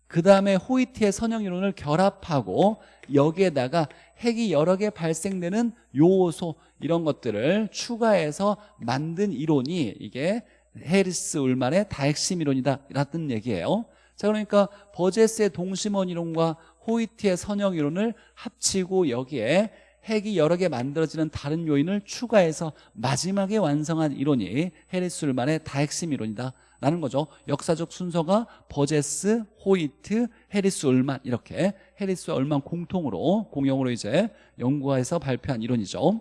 그 다음에 호이트의 선형 이론을 결합하고 여기에다가 핵이 여러 개 발생되는 요소 이런 것들을 추가해서 만든 이론이 이게 해리스 울만의 다핵심 이론이다. 라는 얘기예요 자 그러니까 버제스의 동심원 이론과 호이트의 선형 이론을 합치고 여기에 핵이 여러 개 만들어지는 다른 요인을 추가해서 마지막에 완성한 이론이 해리스 울만의 다핵심 이론이다 라는 거죠. 역사적 순서가 버제스, 호이트, 해리스 울만 이렇게 해리스와 울만 공통으로 공용으로 이제 연구해서 발표한 이론이죠.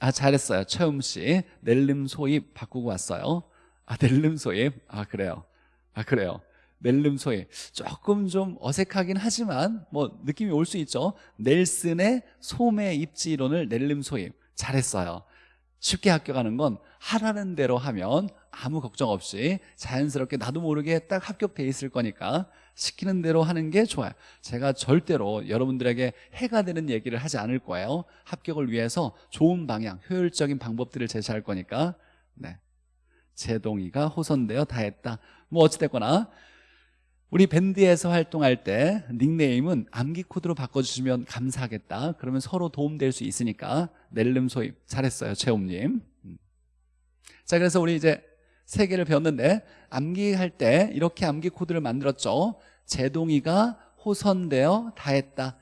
아 잘했어요. 최음 씨. 넬름 소입 바꾸고 왔어요. 아 넬름 소입? 아 그래요 아 그래요. 넬름 소입 조금 좀 어색하긴 하지만 뭐 느낌이 올 수 있죠. 넬슨의 소매 입지 이론을 넬름 소입 잘했어요. 쉽게 합격하는 건 하라는 대로 하면 아무 걱정 없이 자연스럽게 나도 모르게 딱 합격돼 있을 거니까 시키는 대로 하는 게 좋아요. 제가 절대로 여러분들에게 해가 되는 얘기를 하지 않을 거예요. 합격을 위해서 좋은 방향, 효율적인 방법들을 제시할 거니까. 네. 제동이가 호선되어 다 했다. 뭐 어찌됐거나 우리 밴드에서 활동할 때 닉네임은 암기 코드로 바꿔주시면 감사하겠다. 그러면 서로 도움될 수 있으니까 넬름 소입 잘했어요 최홈님. 음. 자 그래서 우리 이제 세 개를 배웠는데 암기할 때 이렇게 암기 코드를 만들었죠. 제동이가 호선되어 다 했다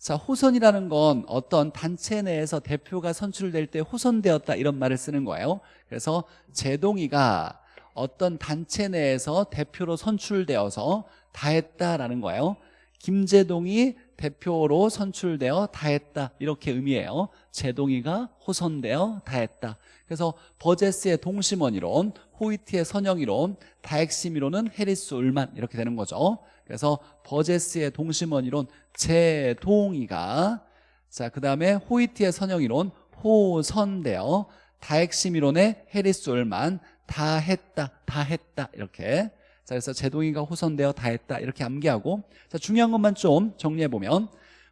자 호선이라는 건 어떤 단체 내에서 대표가 선출될 때 호선되었다 이런 말을 쓰는 거예요. 그래서 제동이가 어떤 단체 내에서 대표로 선출되어서 다 했다라는 거예요. 김재동이 대표로 선출되어 다 했다 이렇게 의미해요. 제동이가 호선되어 다 했다. 그래서 버제스의 동심원 이론 호이트의 선형 이론 다핵심 이론은 해리스 울만 이렇게 되는 거죠 그래서 버제스의 동심원 이론 제동이가 자 그 다음에 호이트의 선형 이론 호선되어 다핵심 이론의 해리스 울만 다 했다 다 했다 이렇게. 자 그래서 제동이가 호선되어 다 했다 이렇게 암기하고. 자 중요한 것만 좀 정리해보면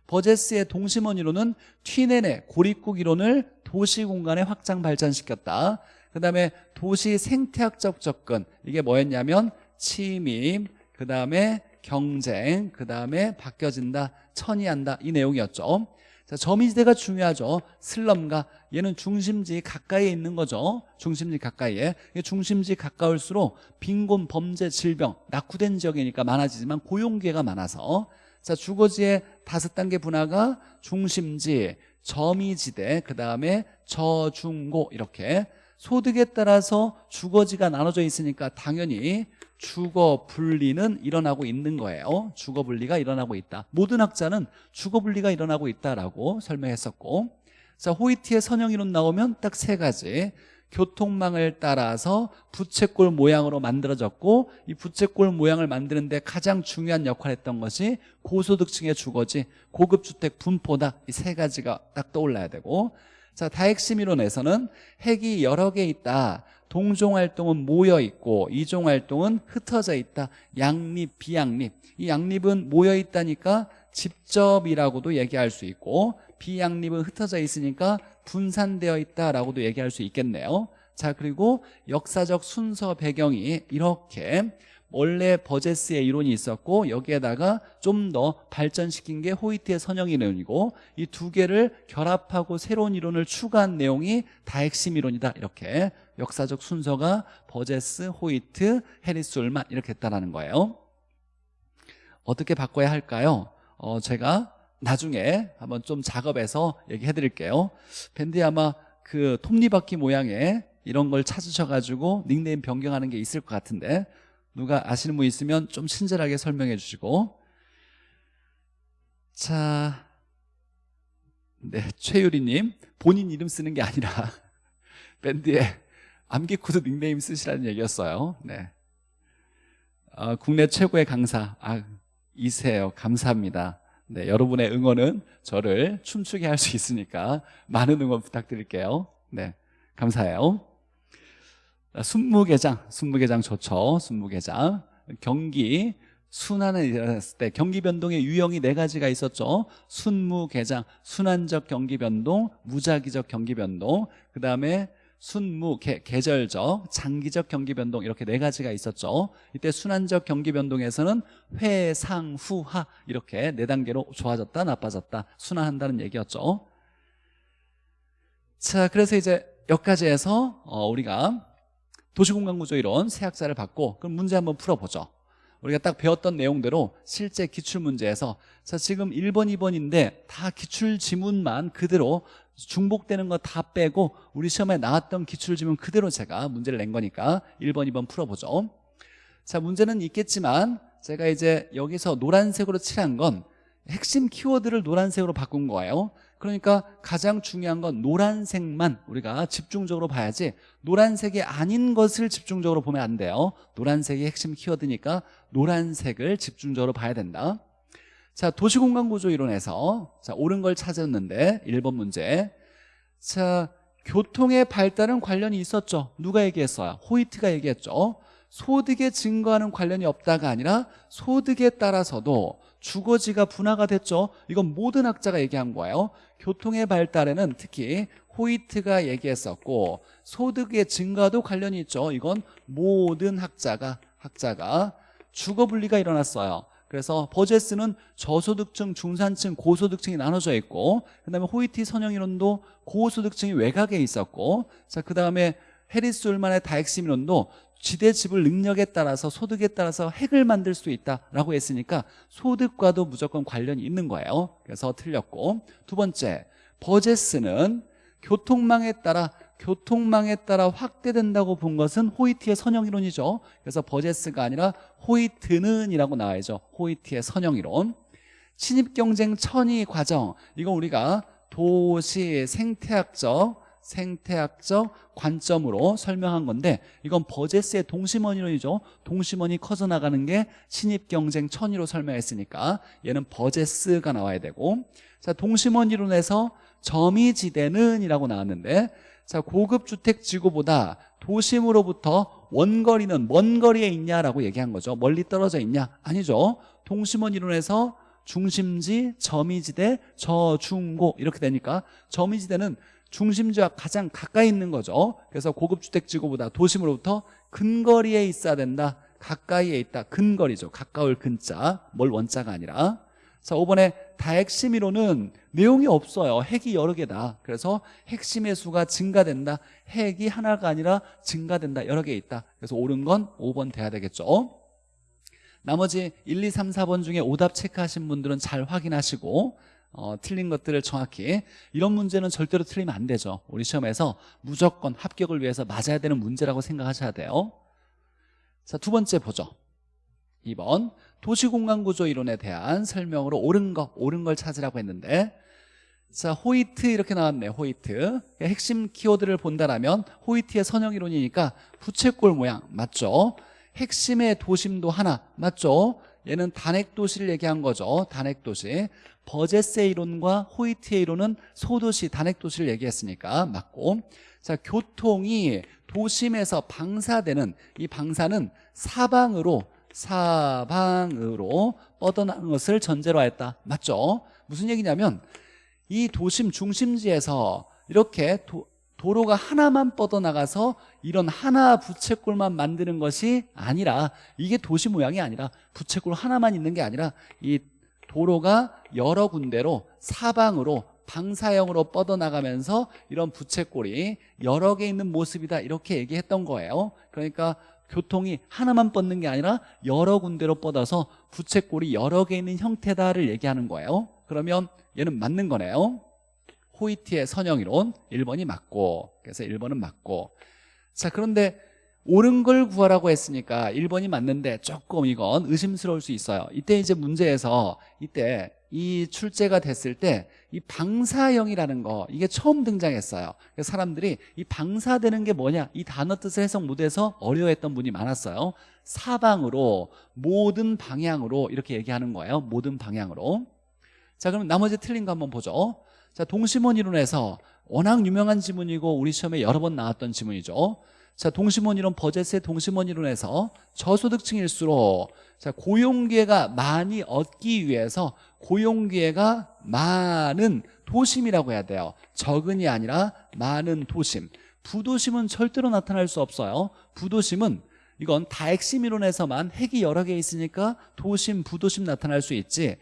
버제스의 동심원 이론은 튀네네 고립국 이론을 도시 공간에 확장 발전시켰다. 그 다음에 도시 생태학적 접근 이게 뭐였냐면 침입 그 다음에 경쟁 그 다음에 바뀌어진다 천이한다 이 내용이었죠. 자, 점이지대가 중요하죠. 슬럼가 얘는 중심지 가까이에 있는 거죠. 중심지 가까이에. 중심지 가까울수록 빈곤, 범죄, 질병 낙후된 지역이니까 많아지지만 고용기회가 많아서. 자 주거지의 다섯 단계 분화가 중심지, 점이지대, 그 다음에 저중고 이렇게 소득에 따라서 주거지가 나눠져 있으니까 당연히 주거 분리는 일어나고 있는 거예요. 주거 분리가 일어나고 있다. 모든 학자는 주거 분리가 일어나고 있다라고 설명했었고 자 호이트의 선형 이론 나오면 딱 세 가지. 교통망을 따라서 부채꼴 모양으로 만들어졌고 이 부채꼴 모양을 만드는데 가장 중요한 역할을 했던 것이 고소득층의 주거지 고급주택 분포다. 이 세 가지가 딱 떠올라야 되고 자 다핵심 이론에서는 핵이 여러 개 있다. 동종활동은 모여있고 이종활동은 흩어져 있다. 양립 비양립. 이 양립은 모여있다니까 직접이라고도 얘기할 수 있고 비양립은 흩어져 있으니까 분산되어 있다라고도 얘기할 수 있겠네요. 자 그리고 역사적 순서 배경이 이렇게 원래 버제스의 이론이 있었고 여기에다가 좀 더 발전시킨 게 호이트의 선형 이론이고 이 두 개를 결합하고 새로운 이론을 추가한 내용이 다 핵심 이론이다. 이렇게 역사적 순서가 버제스, 호이트, 해리스 울만 이렇게 했다라는 거예요. 어떻게 바꿔야 할까요? 어, 제가 나중에 한번 좀 작업해서 얘기해 드릴게요. 밴드 아마 그 톱니바퀴 모양의 이런 걸 찾으셔가지고 닉네임 변경하는 게 있을 것 같은데 누가 아시는 분 있으면 좀 친절하게 설명해 주시고. 자, 네 최유리님 본인 이름 쓰는 게 아니라 <laughs> 밴드에 암기 코드 닉네임 쓰시라는 얘기였어요. 네. 아, 국내 최고의 강사. 아, 이세요. 감사합니다. 네, 여러분의 응원은 저를 춤추게 할 수 있으니까 많은 응원 부탁드릴게요. 네, 감사해요 순무개장, 순무개장 좋죠. 순무개장. 경기 순환을 일어났을 때 경기 변동의 유형이 네 가지가 있었죠. 순무개장, 순환적 경기 변동, 무작위적 경기 변동, 그 다음에 순무, 계, 계절적, 장기적 경기 변동 이렇게 네 가지가 있었죠. 이때 순환적 경기 변동에서는 회, 상, 후, 하 이렇게 네 단계로 좋아졌다, 나빠졌다, 순환한다는 얘기였죠. 자, 그래서 이제 여기까지 해서 어, 우리가 도시공간구조 이론 새 학자를 받고 그럼 문제 한번 풀어보죠. 우리가 딱 배웠던 내용대로 실제 기출문제에서 자 지금 1번 2번인데 다 기출지문만 그대로 중복되는 거 다 빼고 우리 시험에 나왔던 기출지문 그대로 제가 문제를 낸 거니까 1번 2번 풀어보죠. 자 문제는 있겠지만 제가 이제 여기서 노란색으로 칠한 건 핵심 키워드를 노란색으로 바꾼 거예요 그러니까 가장 중요한 건 노란색만 우리가 집중적으로 봐야지 노란색이 아닌 것을 집중적으로 보면 안 돼요. 노란색이 핵심 키워드니까 노란색을 집중적으로 봐야 된다. 자 도시공간구조 이론에서 자 옳은 걸 찾았는데 1번 문제. 자 교통의 발달은 관련이 있었죠. 누가 얘기했어요? 호이트가 얘기했죠. 소득의 증가하는 관련이 없다가 아니라 소득에 따라서도 주거지가 분화가 됐죠. 이건 모든 학자가 얘기한 거예요 교통의 발달에는 특히 호이트가 얘기했었고 소득의 증가도 관련이 있죠. 이건 모든 학자가 학자가 주거 분리가 일어났어요. 그래서 버제스는 저소득층, 중산층, 고소득층이 나눠져 있고 그 다음에 호이트 선형이론도 고소득층이 외곽에 있었고 자 그 다음에 해리스 울만의 다핵심이론도 지대 지불 능력에 따라서 소득에 따라서 핵을 만들 수 있다라고 했으니까 소득과도 무조건 관련이 있는 거예요. 그래서 틀렸고. 두 번째 버제스는 교통망에 따라 교통망에 따라 확대된다고 본 것은 호이트의 선형이론이죠. 그래서 버제스가 아니라 호이트는 이라고 나와야죠. 호이트의 선형이론. 신입경쟁 천위 과정. 이건 우리가 도시 생태학적 생태학적 관점으로 설명한 건데 이건 버제스의 동심원이론이죠. 동심원이 커져나가는 게 신입경쟁 천위로 설명했으니까 얘는 버제스가 나와야 되고 자 동심원 이론에서 점이지대는 이라고 나왔는데 자 고급 주택 지구보다 도심으로부터 원거리는 먼 거리에 있냐라고 얘기한 거죠. 멀리 떨어져 있냐? 아니죠. 동심원 이론에서 중심지, 점이지대, 저중고 이렇게 되니까 점이지대는 중심지와 가장 가까이 있는 거죠. 그래서 고급주택지구보다 도심으로부터 근거리에 있어야 된다. 가까이에 있다. 근거리죠. 가까울 근자. 뭘 원자가 아니라. 자 5번에 다핵심이론은 내용이 없어요. 핵이 여러 개다. 그래서 핵심의 수가 증가된다. 핵이 하나가 아니라 증가된다. 여러 개 있다. 그래서 옳은 건 5번 돼야 되겠죠. 나머지 1, 2, 3, 4번 중에 오답 체크하신 분들은 잘 확인하시고 어, 틀린 것들을 정확히. 이런 문제는 절대로 틀리면 안 되죠. 우리 시험에서 무조건 합격을 위해서 맞아야 되는 문제라고 생각하셔야 돼요. 자 두 번째 보죠. 2번 도시공간구조 이론에 대한 설명으로 옳은 거 옳은 걸 찾으라고 했는데 자 호이트 이렇게 나왔네 호이트. 핵심 키워드를 본다라면 호이트의 선형이론이니까 부채꼴 모양 맞죠? 핵심의 도심도 하나 맞죠 얘는 단핵도시를 얘기한 거죠. 단핵도시. 버제스의 이론과 호이트의 이론은 소도시 단핵도시를 얘기했으니까 맞고. 자 교통이 도심에서 방사되는 이 방사는 사방으로 사방으로 뻗어나간 것을 전제로 하였다. 맞죠? 무슨 얘기냐면 이 도심 중심지에서 이렇게 도, 도로가 하나만 뻗어나가서 이런 하나 부채꼴만 만드는 것이 아니라 이게 도시 모양이 아니라 부채꼴 하나만 있는 게 아니라 이 도로가 여러 군데로 사방으로 방사형으로 뻗어나가면서 이런 부채꼴이 여러 개 있는 모습이다 이렇게 얘기했던 거예요. 그러니까 교통이 하나만 뻗는 게 아니라 여러 군데로 뻗어서 부채꼴이 여러 개 있는 형태다를 얘기하는 거예요. 그러면 얘는 맞는 거네요 호이티의 선형이론 1번이 맞고 그래서 1번은 맞고. 자 그런데 옳은 걸 구하라고 했으니까 1번이 맞는데 조금 이건 의심스러울 수 있어요. 이때 이제 문제에서 이때 이 출제가 됐을 때 이 방사형이라는 거 이게 처음 등장했어요. 사람들이 이 방사되는 게 뭐냐 이 단어 뜻을 해석 못해서 어려워했던 분이 많았어요. 사방으로 모든 방향으로 이렇게 얘기하는 거예요. 모든 방향으로. 자 그럼 나머지 틀린 거 한번 보죠 자 동심원 이론에서 워낙 유명한 지문이고 우리 시험에 여러 번 나왔던 지문이죠. 자 동심원 이론 버제스의 동심원 이론에서 저소득층일수록 자 고용기회가 많이 얻기 위해서 고용기회가 많은 도심이라고 해야 돼요. 적은이 아니라 많은 도심. 부도심은 절대로 나타날 수 없어요. 부도심은 이건 다핵심 이론에서만 핵이 여러 개 있으니까 도심, 부도심 나타날 수 있지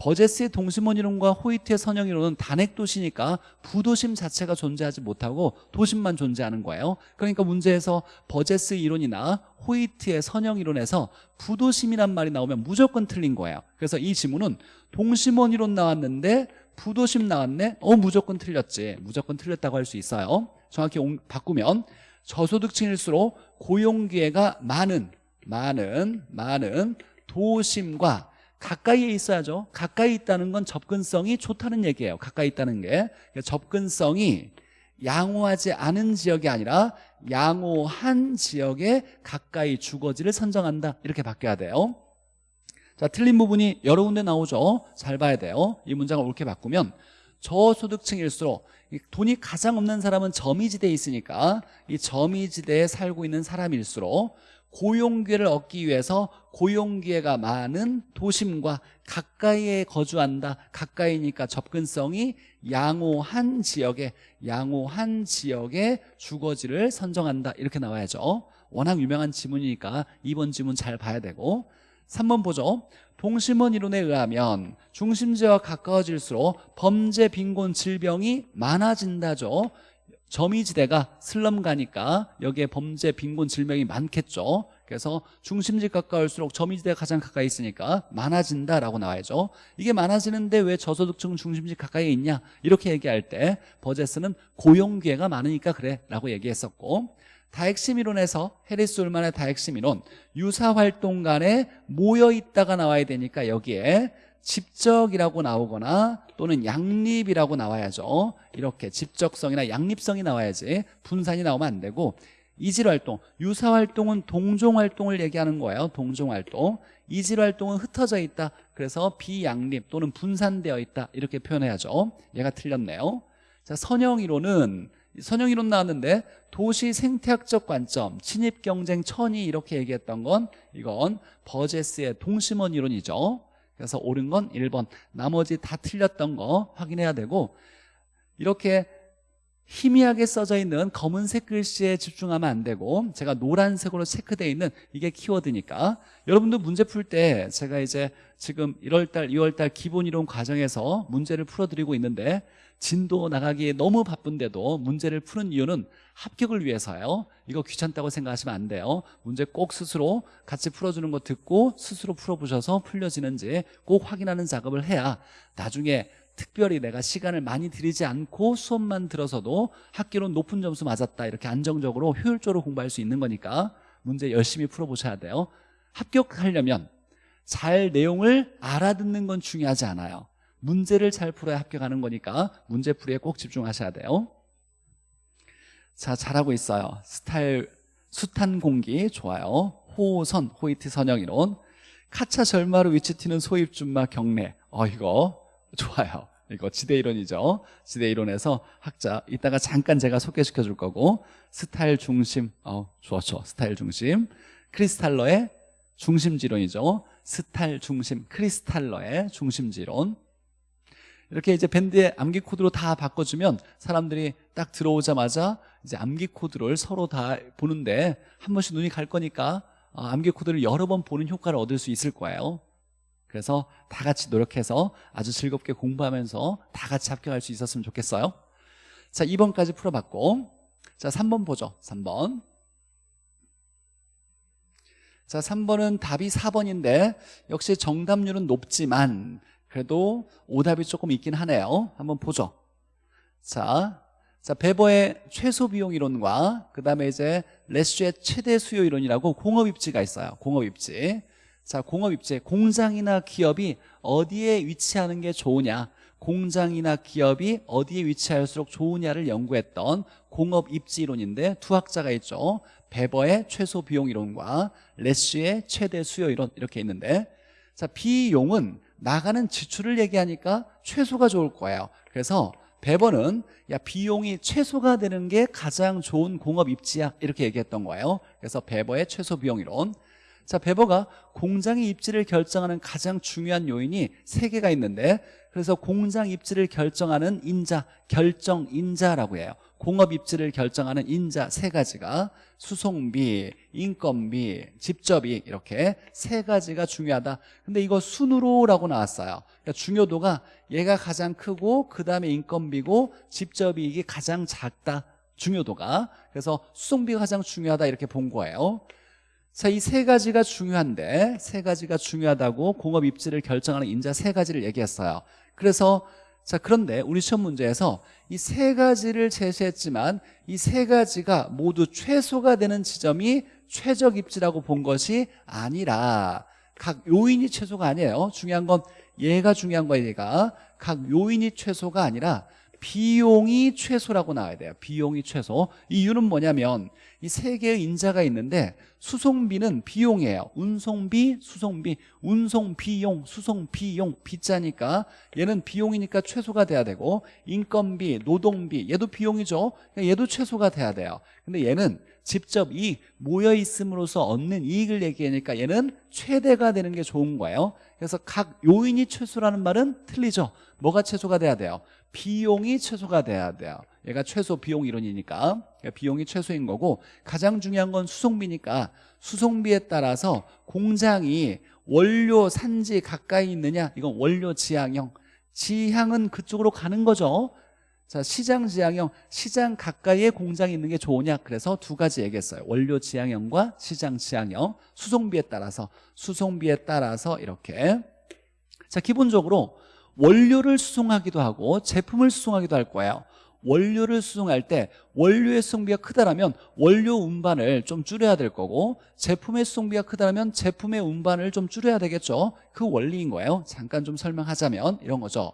버제스의 동심원 이론과 호이트의 선형 이론은 단핵 도시니까 부도심 자체가 존재하지 못하고 도심만 존재하는 거예요. 그러니까 문제에서 버제스 이론이나 호이트의 선형 이론에서 부도심이란 말이 나오면 무조건 틀린 거예요. 그래서 이 지문은 동심원 이론 나왔는데 부도심 나왔네? 어 무조건 틀렸지. 무조건 틀렸다고 할 수 있어요. 정확히 바꾸면 저소득층일수록 고용기회가 많은 많은 많은 도심과 가까이에 있어야죠. 가까이 있다는 건 접근성이 좋다는 얘기예요. 가까이 있다는 게. 접근성이 양호하지 않은 지역이 아니라 양호한 지역에 가까이 주거지를 선정한다. 이렇게 바뀌어야 돼요. 자 틀린 부분이 여러 군데 나오죠. 잘 봐야 돼요. 이 문장을 옳게 바꾸면 저소득층일수록 돈이 가장 없는 사람은 점이지대에 있으니까 이 점이지대에 살고 있는 사람일수록 고용기회를 얻기 위해서 고용기회가 많은 도심과 가까이에 거주한다. 가까이니까 접근성이 양호한 지역에 양호한 지역에 주거지를 선정한다. 이렇게 나와야죠. 워낙 유명한 지문이니까 2번 지문 잘 봐야 되고. 3번 보죠 동심원 이론에 의하면 중심지와 가까워질수록 범죄, 빈곤, 질병이 많아진다죠 점이지대가 슬럼 가니까 여기에 범죄, 빈곤, 질병이 많겠죠. 그래서 중심지 가까울수록 점이지대가 가장 가까이 있으니까 많아진다라고 나와야죠. 이게 많아지는데 왜 저소득층 중심지 가까이 있냐? 이렇게 얘기할 때 버제스는 고용 기회가 많으니까 그래 라고 얘기했었고 다핵심 이론에서 해리스 울만의 다핵심 이론 유사활동 간에 모여있다가 나와야 되니까 여기에 집적이라고 나오거나 또는 양립이라고 나와야죠. 이렇게 집적성이나 양립성이 나와야지 분산이 나오면 안 되고 이질활동, 유사활동은 동종활동을 얘기하는 거예요. 동종활동. 이질활동은 흩어져 있다. 그래서 비양립 또는 분산되어 있다. 이렇게 표현해야죠. 얘가 틀렸네요. 자 선형이론은 선형이론 나왔는데 도시 생태학적 관점, 침입 경쟁 천이 이렇게 얘기했던 건 이건 버제스의 동심원 이론이죠 그래서 옳은 건 1번 나머지 다 틀렸던 거 확인해야 되고 이렇게 희미하게 써져 있는 검은색 글씨에 집중하면 안 되고 제가 노란색으로 체크되어 있는 이게 키워드니까. 여러분도 문제 풀 때 제가 이제 지금 1월달 2월달 기본 이론 과정에서 문제를 풀어드리고 있는데 진도 나가기에 너무 바쁜데도 문제를 푸는 이유는 합격을 위해서요. 이거 귀찮다고 생각하시면 안 돼요. 문제 꼭 스스로 같이 풀어주는 거 듣고 스스로 풀어보셔서 풀려지는지 꼭 확인하는 작업을 해야 나중에 특별히 내가 시간을 많이 들이지 않고 수업만 들어서도 학기론 높은 점수 맞았다 이렇게 안정적으로 효율적으로 공부할 수 있는 거니까 문제 열심히 풀어보셔야 돼요. 합격하려면 잘 내용을 알아듣는 건 중요하지 않아요. 문제를 잘 풀어야 합격하는 거니까 문제 풀이에 꼭 집중하셔야 돼요. 자 잘하고 있어요. 스타일 숱한 공기 좋아요. 호선 호이트 선형이론. 카차 절마루 위치티는 소입준마 경례. 어 이거 좋아요. 이거 지대 이론이죠. 지대 이론에서 학자 이따가 잠깐 제가 소개시켜 줄 거고 스타일 중심 어 좋아 스타일 중심. 크리스탈러의 중심지론이죠. 스타일 중심 크리스탈러의 중심지론. 이렇게 이제 밴드의 암기 코드로 다 바꿔주면 사람들이 딱 들어오자마자 이제 암기 코드를 서로 다 보는데 한 번씩 눈이 갈 거니까 어, 암기 코드를 여러 번 보는 효과를 얻을 수 있을 거예요 그래서 다 같이 노력해서 아주 즐겁게 공부하면서 다 같이 합격할 수 있었으면 좋겠어요. 자 2번까지 풀어봤고 자 3번 보죠 3번. 자 3번은 답이 4번인데 역시 정답률은 높지만 그래도 오답이 조금 있긴 하네요. 한번 보죠. 자, 자 베버의 최소 비용 이론과 그 다음에 이제 레쉬의 최대 수요 이론이라고 공업 입지가 있어요. 공업 입지 자 공업 입지 공장이나 기업이 어디에 위치하는 게 좋으냐? 공장이나 기업이 어디에 위치할수록 좋으냐를 연구했던 공업 입지 이론인데 두 학자가 있죠. 베버의 최소 비용 이론과 레쉬의 최대 수요 이론 이렇게 있는데 자 비용은 나가는 지출을 얘기하니까 최소가 좋을 거예요. 그래서 베버는 야 비용이 최소가 되는 게 가장 좋은 공업 입지야. 이렇게 얘기했던 거예요. 그래서 베버의 최소 비용 이론 자 베버가 공장의 입지를 결정하는 가장 중요한 요인이 세 개가 있는데 그래서 공장 입지를 결정하는 인자 결정 인자라고 해요. 공업 입지를 결정하는 인자 세 가지가 수송비, 인건비, 집접이 이렇게 세 가지가 중요하다. 근데 이거 순으로라고 나왔어요. 그러니까 중요도가 얘가 가장 크고 그 다음에 인건비고 집접이익이 가장 작다. 중요도가. 그래서 수송비가 가장 중요하다 이렇게 본 거예요 자, 이 세 가지가 중요한데 세 가지가 중요하다고 공업 입지를 결정하는 인자 세 가지를 얘기했어요. 그래서 자 그런데 우리 시험 문제에서 이 세 가지를 제시했지만 이 세 가지가 모두 최소가 되는 지점이 최적 입지라고 본 것이 아니라 각 요인이 최소가 아니에요. 중요한 건 얘가 중요한 거예요 얘가. 각 요인이 최소가 아니라 비용이 최소라고 나와야 돼요. 비용이 최소. 이유는 뭐냐면 이 세 개의 인자가 있는데 수송비는 비용이에요. 운송비, 수송비, 운송비용, 수송비용. 비자니까 얘는 비용이니까 최소가 돼야 되고 인건비, 노동비 얘도 비용이죠. 그러니까 얘도 최소가 돼야 돼요. 근데 얘는 직접 이익 모여 있음으로써 얻는 이익을 얘기하니까 얘는 최대가 되는 게 좋은 거예요. 그래서 각 요인이 최소라는 말은 틀리죠. 뭐가 최소가 돼야 돼요 비용이 최소가 돼야 돼요. 얘가 최소 비용 이론이니까. 비용이 최소인 거고 가장 중요한 건 수송비니까. 수송비에 따라서 공장이 원료 산지 가까이 있느냐? 이건 원료 지향형. 지향은 그쪽으로 가는 거죠. 자 시장 지향형. 시장 가까이에 공장이 있는 게 좋으냐? 그래서 두 가지 얘기했어요. 원료 지향형과 시장 지향형. 수송비에 따라서. 수송비에 따라서 이렇게. 자 기본적으로 원료를 수송하기도 하고 제품을 수송하기도 할 거예요. 원료를 수송할 때 원료의 수송비가 크다라면 원료 운반을 좀 줄여야 될 거고 제품의 수송비가 크다라면 제품의 운반을 좀 줄여야 되겠죠. 그 원리인 거예요. 잠깐 좀 설명하자면 이런 거죠.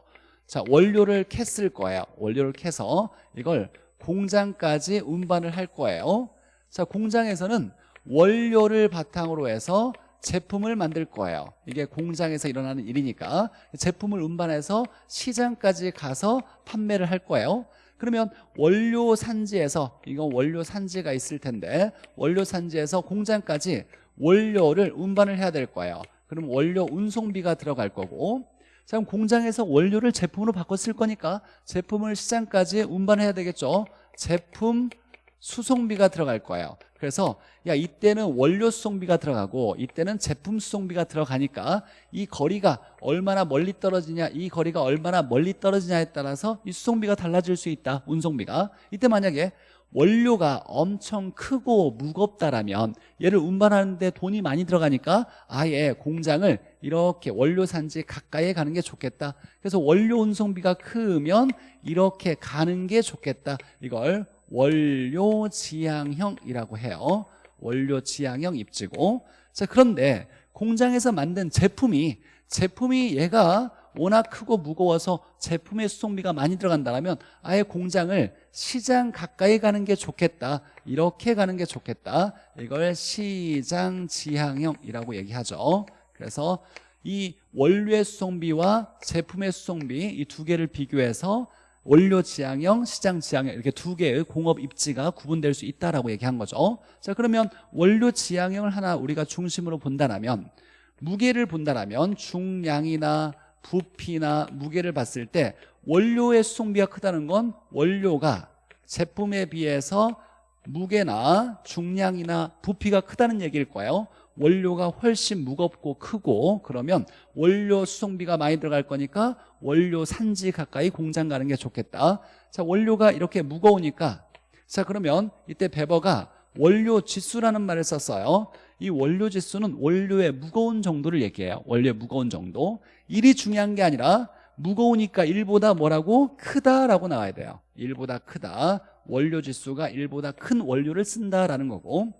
자 원료를 캤을 거예요. 원료를 캐서 이걸 공장까지 운반을 할 거예요. 자 공장에서는 원료를 바탕으로 해서 제품을 만들 거예요. 이게 공장에서 일어나는 일이니까. 제품을 운반해서 시장까지 가서 판매를 할 거예요. 그러면 원료 산지에서 이건 원료 산지가 있을 텐데 원료 산지에서 공장까지 원료를 운반을 해야 될 거예요. 그럼 원료 운송비가 들어갈 거고. 자 그럼 공장에서 원료를 제품으로 쓸 거니까 제품을 시장까지 운반해야 되겠죠. 제품 수송비가 들어갈 거예요. 그래서 야 이때는 원료 수송비가 들어가고 이때는 제품 수송비가 들어가니까 이 거리가 얼마나 멀리 떨어지냐 이 거리가 얼마나 멀리 떨어지냐에 따라서 이 수송비가 달라질 수 있다 운송비가. 이때 만약에 원료가 엄청 크고 무겁다라면 얘를 운반하는데 돈이 많이 들어가니까 아예 공장을 이렇게 원료 산지 가까이에 가는 게 좋겠다. 그래서 원료 운송비가 크면 이렇게 가는 게 좋겠다. 이걸 원료 지향형이라고 해요. 원료 지향형 입지고. 자 그런데 공장에서 만든 제품이 제품이 얘가 워낙 크고 무거워서 제품의 수송비가 많이 들어간다면 아예 공장을 시장 가까이 가는 게 좋겠다 이렇게 가는 게 좋겠다. 이걸 시장 지향형이라고 얘기하죠. 그래서 이 원료의 수송비와 제품의 수송비 이 두 개를 비교해서 원료 지향형, 시장 지향형 이렇게 두 개의 공업 입지가 구분될 수 있다라고 얘기한 거죠. 자 그러면 원료 지향형을 하나 우리가 중심으로 본다면 무게를 본다면 중량이나 부피나 무게를 봤을 때 원료의 수송비가 크다는 건 원료가 제품에 비해서 무게나 중량이나 부피가 크다는 얘기일 거예요 원료가 훨씬 무겁고 크고 그러면 원료 수송비가 많이 들어갈 거니까 원료 산지 가까이 공장 가는 게 좋겠다. 자 원료가 이렇게 무거우니까. 자 그러면 이때 베버가 원료 지수라는 말을 썼어요. 이 원료 지수는 원료의 무거운 정도를 얘기해요. 원료의 무거운 정도. 1이 중요한 게 아니라 무거우니까 1보다 뭐라고? 크다라고 나와야 돼요. 1보다 크다. 원료 지수가 1보다 큰 원료를 쓴다라는 거고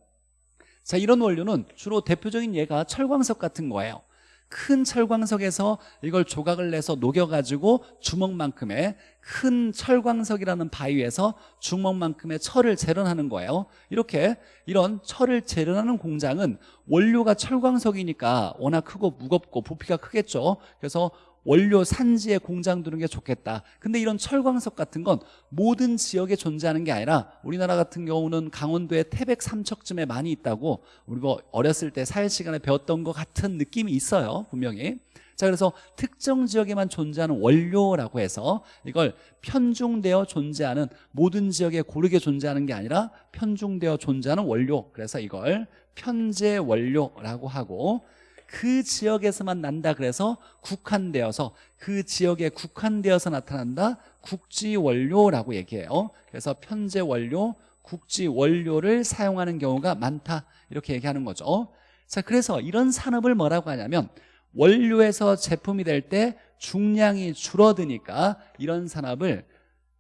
자 이런 원료는 주로 대표적인 예가 철광석 같은 거예요. 큰 철광석에서 이걸 조각을 내서 녹여가지고 주먹만큼의 큰 철광석이라는 바위에서 주먹만큼의 철을 재련하는 거예요. 이렇게 이런 철을 재련하는 공장은 원료가 철광석이니까 워낙 크고 무겁고 부피가 크겠죠. 그래서 원료 산지에 공장 두는 게 좋겠다. 근데 이런 철광석 같은 건 모든 지역에 존재하는 게 아니라 우리나라 같은 경우는 강원도의 태백 삼척쯤에 많이 있다고 우리가 뭐 어렸을 때 사회 시간에 배웠던 것 같은 느낌이 있어요 분명히. 자 그래서 특정 지역에만 존재하는 원료라고 해서 이걸 편중되어 존재하는 모든 지역에 고르게 존재하는 게 아니라 편중되어 존재하는 원료. 그래서 이걸 편제 원료라고 하고 그 지역에서만 난다 그래서 국한되어서 그 지역에 국한되어서 나타난다. 국지 원료라고 얘기해요. 그래서 편제 원료 국지 원료를 사용하는 경우가 많다. 이렇게 얘기하는 거죠. 자 그래서 이런 산업을 뭐라고 하냐면 원료에서 제품이 될 때 중량이 줄어드니까 이런 산업을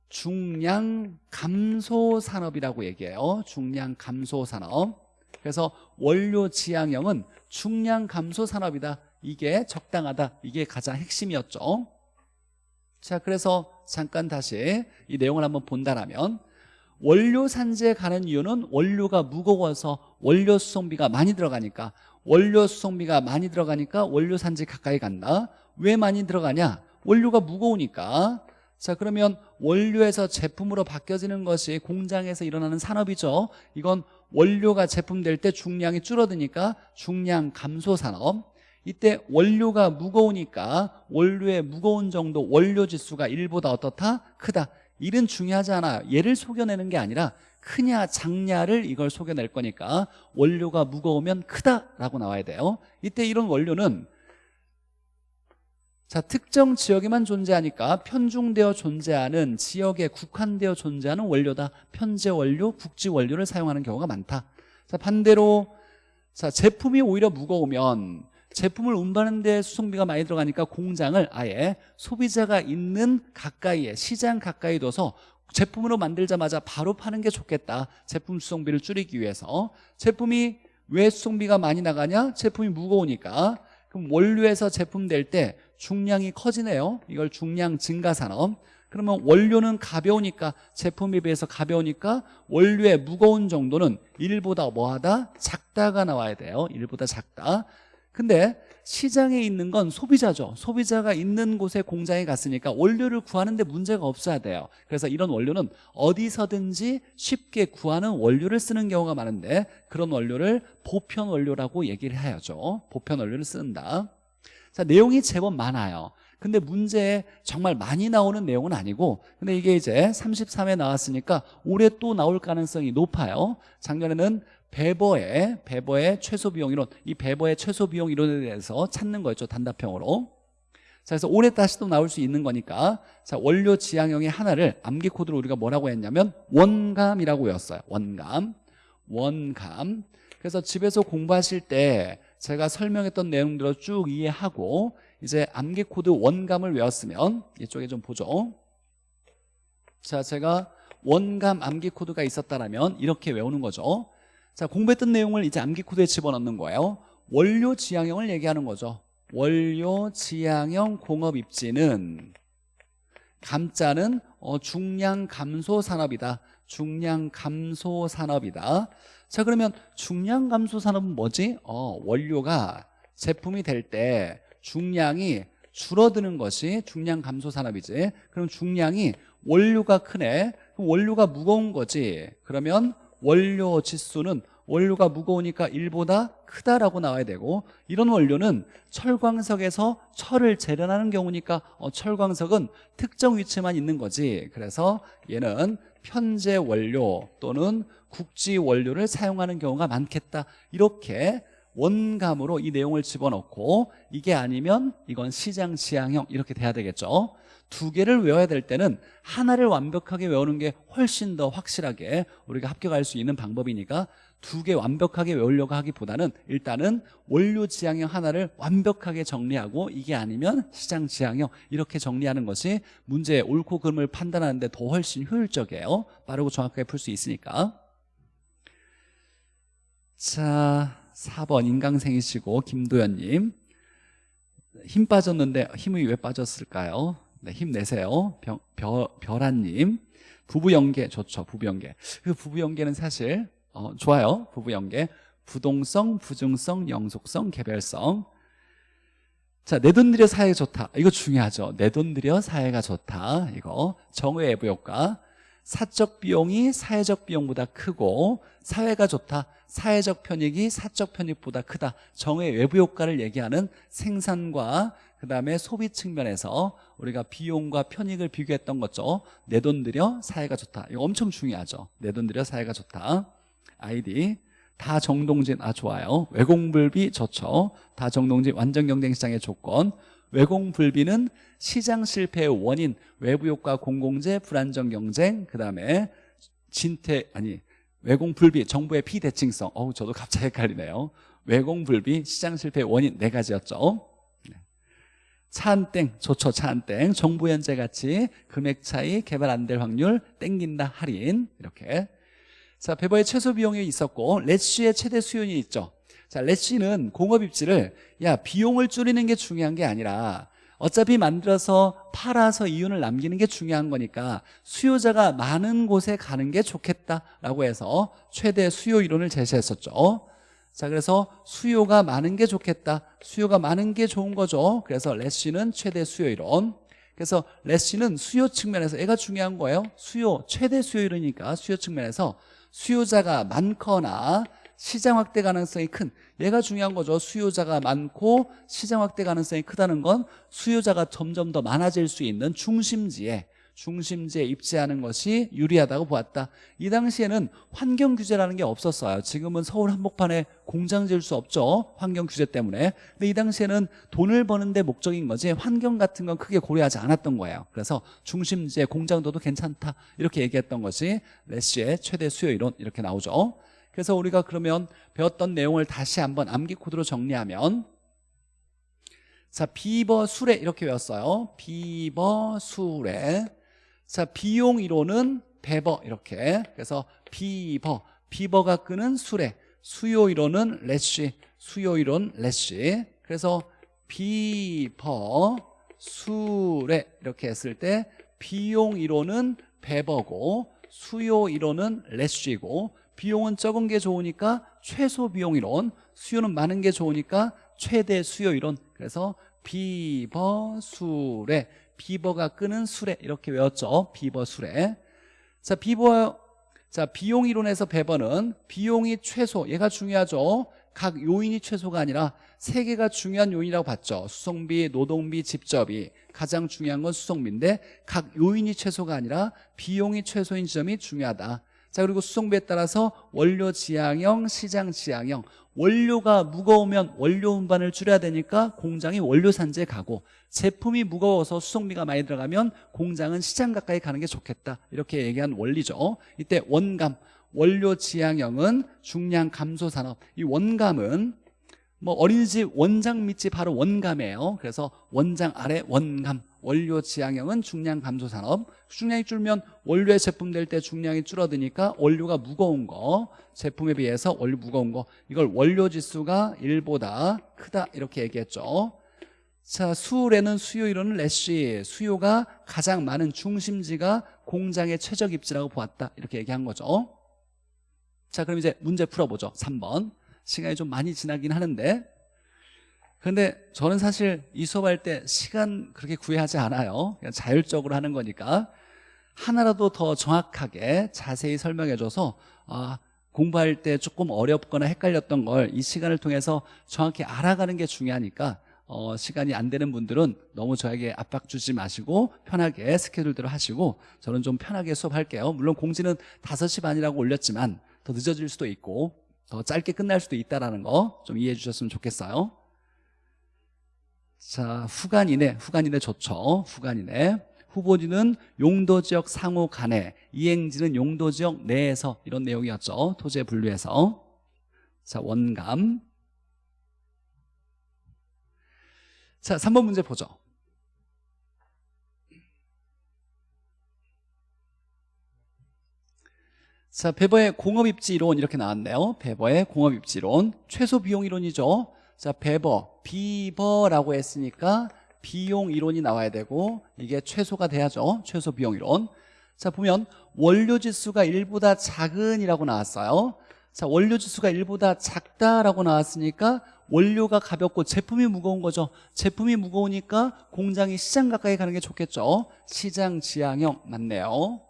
중량 감소 산업이라고 얘기해요. 중량 감소 산업. 그래서 원료 지향형은 중량 감소 산업이다. 이게 적당하다. 이게 가장 핵심이었죠. 자 그래서 잠깐 다시 이 내용을 한번 본다면 원료 산지에 가는 이유는 원료가 무거워서 원료 수송비가 많이 들어가니까. 원료 수송비가 많이 들어가니까 원료 산지 가까이 간다. 왜 많이 들어가냐? 원료가 무거우니까. 자 그러면 원료에서 제품으로 바뀌어지는 것이 공장에서 일어나는 산업이죠. 이건 원료가 제품될 때 중량이 줄어드니까 중량 감소 산업. 이때 원료가 무거우니까 원료의 무거운 정도 원료 지수가 1보다 어떻다? 크다. 1은 중요하지 않아요 얘를 속여내는 게 아니라 크냐 작냐를 이걸 속여낼 거니까 원료가 무거우면 크다라고 나와야 돼요. 이때 이런 원료는 자 특정 지역에만 존재하니까 편중되어 존재하는 지역에 국한되어 존재하는 원료다 편제 원료, 국지 원료를 사용하는 경우가 많다. 자 반대로 자 제품이 오히려 무거우면 제품을 운반하는 데 수송비가 많이 들어가니까 공장을 아예 소비자가 있는 가까이에 시장 가까이 둬서 제품으로 만들자마자 바로 파는 게 좋겠다. 제품 수송비를 줄이기 위해서. 제품이 왜 수송비가 많이 나가냐? 제품이 무거우니까. 그럼 원료에서 제품 될 때 중량이 커지네요. 이걸 중량 증가 산업. 그러면 원료는 가벼우니까 제품에 비해서 가벼우니까 원료의 무거운 정도는 1보다 뭐하다? 작다가 나와야 돼요. 1보다 작다. 근데 시장에 있는 건 소비자죠. 소비자가 있는 곳에 공장에 갔으니까 원료를 구하는데 문제가 없어야 돼요. 그래서 이런 원료는 어디서든지 쉽게 구하는 원료를 쓰는 경우가 많은데 그런 원료를 보편 원료라고 얘기를 해야죠. 보편 원료를 쓴다 자 내용이 제법 많아요. 근데 문제에 정말 많이 나오는 내용은 아니고 근데 이게 이제 33회 나왔으니까 올해 또 나올 가능성이 높아요. 작년에는 배버의 배버의 최소 비용 이론 이 배버의 최소 비용 이론에 대해서 찾는 거였죠 단답형으로. 자 그래서 올해 다시 또 나올 수 있는 거니까 자 원료 지향형의 하나를 암기 코드로 우리가 뭐라고 했냐면 원감이라고 외웠어요. 원감. 원감. 그래서 집에서 공부하실 때 제가 설명했던 내용들을 쭉 이해하고 이제 암기 코드 원감을 외웠으면 이쪽에 좀 보죠. 자 제가 원감 암기 코드가 있었다면 이렇게 외우는 거죠. 자 공부했던 내용을 이제 암기 코드에 집어넣는 거예요. 원료 지향형을 얘기하는 거죠. 원료 지향형 공업 입지는 감자는 어, 중량 감소 산업이다. 중량 감소 산업이다. 자 그러면 중량 감소 산업은 뭐지? 어, 원료가 제품이 될 때 중량이 줄어드는 것이 중량 감소 산업이지. 그럼 중량이 원료가 크네. 그럼 원료가 무거운 거지. 그러면 원료 지수는 원료가 무거우니까 1보다 크다라고 나와야 되고 이런 원료는 철광석에서 철을 재련하는 경우니까 어, 철광석은 특정 위치만 있는 거지 그래서 얘는 편제 원료 또는 국지 원료를 사용하는 경우가 많겠다. 이렇게 원감으로 이 내용을 집어넣고 이게 아니면 이건 시장 지향형 이렇게 돼야 되겠죠. 두 개를 외워야 될 때는 하나를 완벽하게 외우는 게 훨씬 더 확실하게 우리가 합격할 수 있는 방법이니까 두 개 완벽하게 외우려고 하기보다는 일단은 원료 지향형 하나를 완벽하게 정리하고 이게 아니면 시장 지향형 이렇게 정리하는 것이 문제의 옳고 그름을 판단하는 데 더 훨씬 효율적이에요. 빠르고 정확하게 풀 수 있으니까. 자 4번 인강생이시고 김도현님. 힘 빠졌는데 힘이 왜 빠졌을까요? 네, 힘내세요. 병, 별, 별아님. 부부 연계 좋죠 부부 연계. 그 부부 연계는 사실 어, 좋아요. 부부 연계. 부동성, 부중성, 영속성, 개별성. 자, 내 돈 들여 사회가 좋다. 이거 중요하죠. 내 돈 들여 사회가 좋다. 이거. 정의 외부 효과 사적 비용이 사회적 비용보다 크고 사회가 좋다. 사회적 편익이 사적 편익보다 크다. 정의 외부 효과를 얘기하는 생산과 그 다음에 소비 측면에서 우리가 비용과 편익을 비교했던 거죠. 내 돈 들여 사회가 좋다. 이거 엄청 중요하죠. 내 돈 들여 사회가 좋다 아이디. 다 정동진 아 좋아요. 외공불비 좋죠. 다 정동진 완전 경쟁 시장의 조건. 외공불비는 시장 실패의 원인 외부 효과 공공재 불안정 경쟁 그 다음에 진퇴 아니 외공불비 정부의 피대칭성. 어우 저도 갑자기 헷갈리네요. 외공불비 시장 실패의 원인 네 가지였죠. 네. 차한땡 좋죠 차한땡. 정부 현재 가치 금액 차이 개발 안 될 확률 땡긴다 할인. 이렇게 자 베버의 최소 비용이 있었고 렛시의 최대 수요이 있죠. 자 렛시는 공업 입지를 야 비용을 줄이는 게 중요한 게 아니라 어차피 만들어서 팔아서 이윤을 남기는 게 중요한 거니까 수요자가 많은 곳에 가는 게 좋겠다라고 해서 최대 수요 이론을 제시했었죠. 자 그래서 수요가 많은 게 좋겠다. 수요가 많은 게 좋은 거죠. 그래서 레시는 최대 수요 이론. 그래서 레시는 수요 측면에서 애가 중요한 거예요. 수요 최대 수요 이론이니까 수요 측면에서 수요자가 많거나 시장 확대 가능성이 큰 얘가 중요한 거죠. 수요자가 많고 시장 확대 가능성이 크다는 건 수요자가 점점 더 많아질 수 있는 중심지에 중심지에 입지하는 것이 유리하다고 보았다. 이 당시에는 환경 규제라는 게 없었어요. 지금은 서울 한복판에 공장 지을 수 없죠. 환경 규제 때문에. 근데 이 당시에는 돈을 버는 데 목적인 거지 환경 같은 건 크게 고려하지 않았던 거예요. 그래서 중심지에 공장도도 괜찮다. 이렇게 얘기했던 것이 레시의 최대 수요 이론 이렇게 나오죠. 그래서 우리가 그러면 배웠던 내용을 다시 한번 암기 코드로 정리하면 자 비버 수레 이렇게 외웠어요. 비버 수레 자 비용 이론은 베버 이렇게. 그래서 비버. 비버가 끄는 수레. 수요 이론은 레쉬. 수요 이론 레쉬. 그래서 비버 수레. 이렇게 했을 때 비용 이론은 베버고 수요 이론은 레쉬고 비용은 적은 게 좋으니까 최소 비용 이론 수요는 많은 게 좋으니까 최대 수요 이론. 그래서 비버 수레 비버가 끄는 수레 이렇게 외웠죠. 비버 수레 자 비버 자 비용 이론에서 베버는 비용이 최소 얘가 중요하죠. 각 요인이 최소가 아니라 세 개가 중요한 요인이라고 봤죠. 수송비, 노동비, 집적이. 가장 중요한 건 수송비인데 각 요인이 최소가 아니라 비용이 최소인 지점이 중요하다 자 그리고 수송비에 따라서 원료 지향형, 시장 지향형. 원료가 무거우면 원료 운반을 줄여야 되니까 공장이 원료 산지에 가고 제품이 무거워서 수송비가 많이 들어가면 공장은 시장 가까이 가는 게 좋겠다. 이렇게 얘기한 원리죠. 이때 원감 원료 지향형은 중량 감소 산업. 이 원감은 뭐 어린이집 원장 밑이 바로 원감이에요. 그래서 원장 아래 원감 원료 지향형은 중량 감소 산업. 중량이 줄면 원료의 제품 될 때 중량이 줄어드니까 원료가 무거운 거 제품에 비해서 원료 무거운 거. 이걸 원료 지수가 1보다 크다 이렇게 얘기했죠. 자 수울에는 수요 이론은 래쉬. 수요가 가장 많은 중심지가 공장의 최적 입지라고 보았다 이렇게 얘기한 거죠. 자 그럼 이제 문제 풀어보죠. 3번. 시간이 좀 많이 지나긴 하는데 근데 저는 사실 이 수업할 때 시간 그렇게 구애하지 않아요. 그냥 자율적으로 하는 거니까. 하나라도 더 정확하게 자세히 설명해줘서 아, 공부할 때 조금 어렵거나 헷갈렸던 걸 이 시간을 통해서 정확히 알아가는 게 중요하니까 어, 시간이 안 되는 분들은 너무 저에게 압박 주지 마시고 편하게 스케줄대로 하시고 저는 좀 편하게 수업할게요. 물론 공지는 5시 반이라고 올렸지만 더 늦어질 수도 있고 더 짧게 끝날 수도 있다는 거좀 이해해 주셨으면 좋겠어요 자 후간이네 후간이네 좋죠 후간이네 후보지는 용도 지역 상호 간에 이행지는 용도 지역 내에서 이런 내용이었죠. 토지의 분류에서. 자 원감. 자 3번 문제 보죠. 자 배버의 공업입지 이론 이렇게 나왔네요. 배버의 공업입지 이론. 최소 비용 이론이죠 자 배버 비버라고 했으니까 비용 이론이 나와야 되고 이게 최소가 돼야죠. 최소 비용 이론. 자 보면 원료 지수가 1보다 작은이라고 나왔어요. 자 원료 지수가 1보다 작다라고 나왔으니까 원료가 가볍고 제품이 무거운 거죠. 제품이 무거우니까 공장이 시장 가까이 가는 게 좋겠죠. 시장 지향형 맞네요.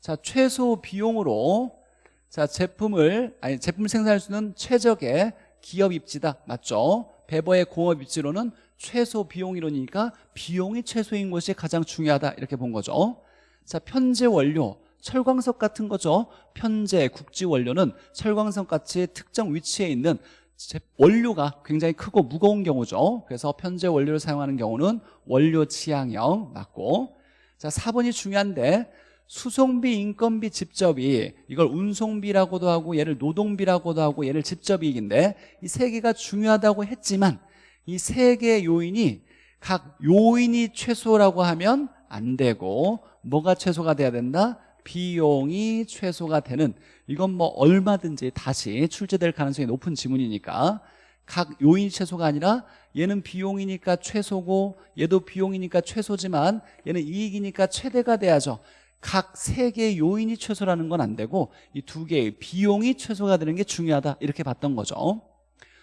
자 최소 비용으로 자 제품을 아니 제품을 생산할 수 있는 최적의 기업 입지다. 맞죠? 배버의 공업 입지로는 최소 비용 이론이니까 비용이 최소인 것이 가장 중요하다. 이렇게 본 거죠. 자 편제 원료 철광석 같은 거죠. 편제 국지 원료는 철광석 같이 특정 위치에 있는 원료가 굉장히 크고 무거운 경우죠. 그래서 편제 원료를 사용하는 경우는 원료 취향형. 맞고. 자 4번이 중요한데 수송비, 인건비, 집접이 이걸 운송비라고도 하고 얘를 노동비라고도 하고 얘를 집접이익인데 이 세 개가 중요하다고 했지만 이 세 개의 요인이 각 요인이 최소라고 하면 안 되고 뭐가 최소가 돼야 된다? 비용이 최소가 되는 이건 뭐 얼마든지 다시 출제될 가능성이 높은 지문이니까 각 요인이 최소가 아니라 얘는 비용이니까 최소고 얘도 비용이니까 최소지만 얘는 이익이니까 최대가 돼야죠 각 세 개의 요인이 최소라는 건 안 되고 이 두 개의 비용이 최소가 되는 게 중요하다. 이렇게 봤던 거죠.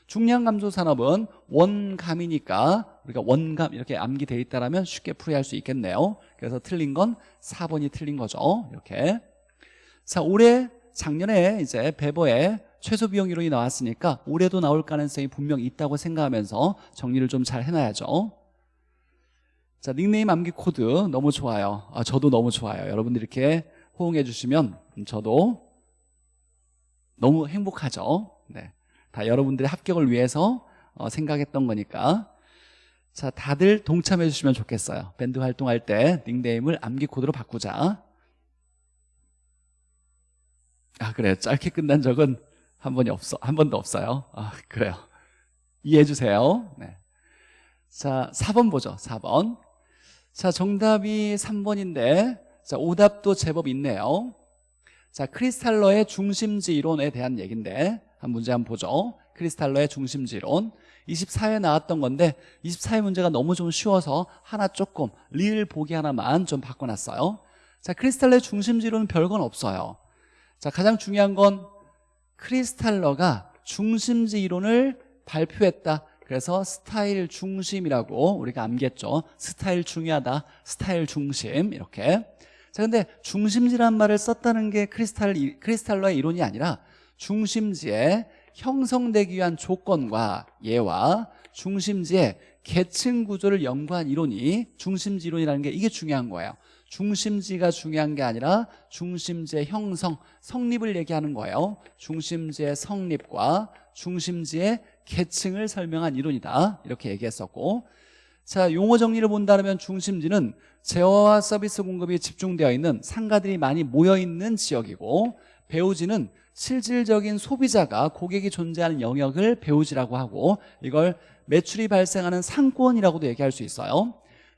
중량 감소 산업은 원감이니까 우리가 원감 이렇게 암기돼 있다면 쉽게 풀이할 수 있겠네요. 그래서 틀린 건 4번이 틀린 거죠. 이렇게. 자 올해 작년에 이제 베버의 최소 비용 이론이 나왔으니까 올해도 나올 가능성이 분명 있다고 생각하면서 정리를 좀 잘 해놔야죠 자 닉네임 암기 코드 너무 좋아요. 아, 저도 너무 좋아요. 여러분들 이렇게 호응해 주시면 저도 너무 행복하죠. 네. 다 여러분들의 합격을 위해서 어, 생각했던 거니까. 자 다들 동참해 주시면 좋겠어요. 밴드 활동할 때 닉네임을 암기 코드로 바꾸자. 아 그래. 짧게 끝난 적은 한 번이 없어 한 번도 없어요. 아 그래요. 이해해 주세요. 네. 자 4번 보죠. 4번 자 정답이 3번인데 자 오답도 제법 있네요. 자 크리스탈러의 중심지 이론에 대한 얘기인데 한 문제 한번 보죠. 크리스탈러의 중심지 이론 24회 나왔던 건데 24회 문제가 너무 좀 쉬워서 하나 조금 리을 보기 하나만 좀 바꿔놨어요. 자 크리스탈러의 중심지 이론은 별건 없어요. 자 가장 중요한 건 크리스탈러가 중심지 이론을 발표했다 그래서 스타일 중심이라고 우리가 암기했죠. 스타일 중요하다. 스타일 중심. 이렇게. 자 근데 중심지란 말을 썼다는 게 크리스탈, 크리스탈러의 이론이 아니라 중심지에 형성되기 위한 조건과 예와 중심지의 계층 구조를 연구한 이론이 중심지 이론이라는 게 이게 중요한 거예요. 중심지가 중요한 게 아니라 중심지의 형성, 성립을 얘기하는 거예요. 중심지의 성립과 중심지의 계층을 설명한 이론이다. 이렇게 얘기했었고. 자 용어 정리를 본다면 중심지는 제어와 서비스 공급이 집중되어 있는 상가들이 많이 모여있는 지역이고 배우지는 실질적인 소비자가 고객이 존재하는 영역을 배우지라고 하고 이걸 매출이 발생하는 상권이라고도 얘기할 수 있어요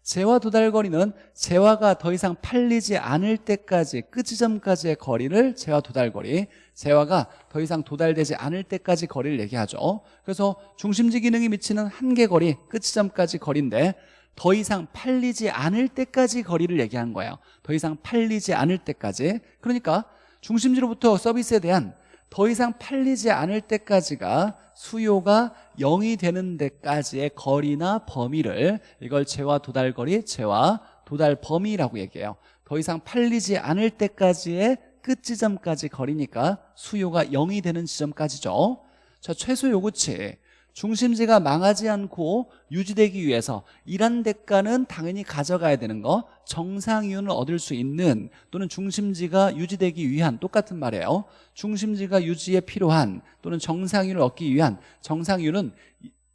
재화 도달 거리는 재화가 더 이상 팔리지 않을 때까지 끝지점까지의 거리를 재화 도달 거리 재화가 더 이상 도달되지 않을 때까지 거리를 얘기하죠. 그래서 중심지 기능이 미치는 한계 거리 끝지점까지 거리인데 더 이상 팔리지 않을 때까지 거리를 얘기하는 거예요. 더 이상 팔리지 않을 때까지. 그러니까 중심지로부터 서비스에 대한 더 이상 팔리지 않을 때까지가 수요가 0이 되는 데까지의 거리나 범위를 이걸 재화 도달 거리, 재화 도달 범위라고 얘기해요. 더 이상 팔리지 않을 때까지의 끝 지점까지 거리니까 수요가 0이 되는 지점까지죠. 자 최소 요구치 중심지가 망하지 않고 유지되기 위해서 이런 대가는 당연히 가져가야 되는 거 정상 이윤을 얻을 수 있는 또는 중심지가 유지되기 위한 똑같은 말이에요. 중심지가 유지에 필요한 또는 정상 이윤을 얻기 위한 정상 이윤은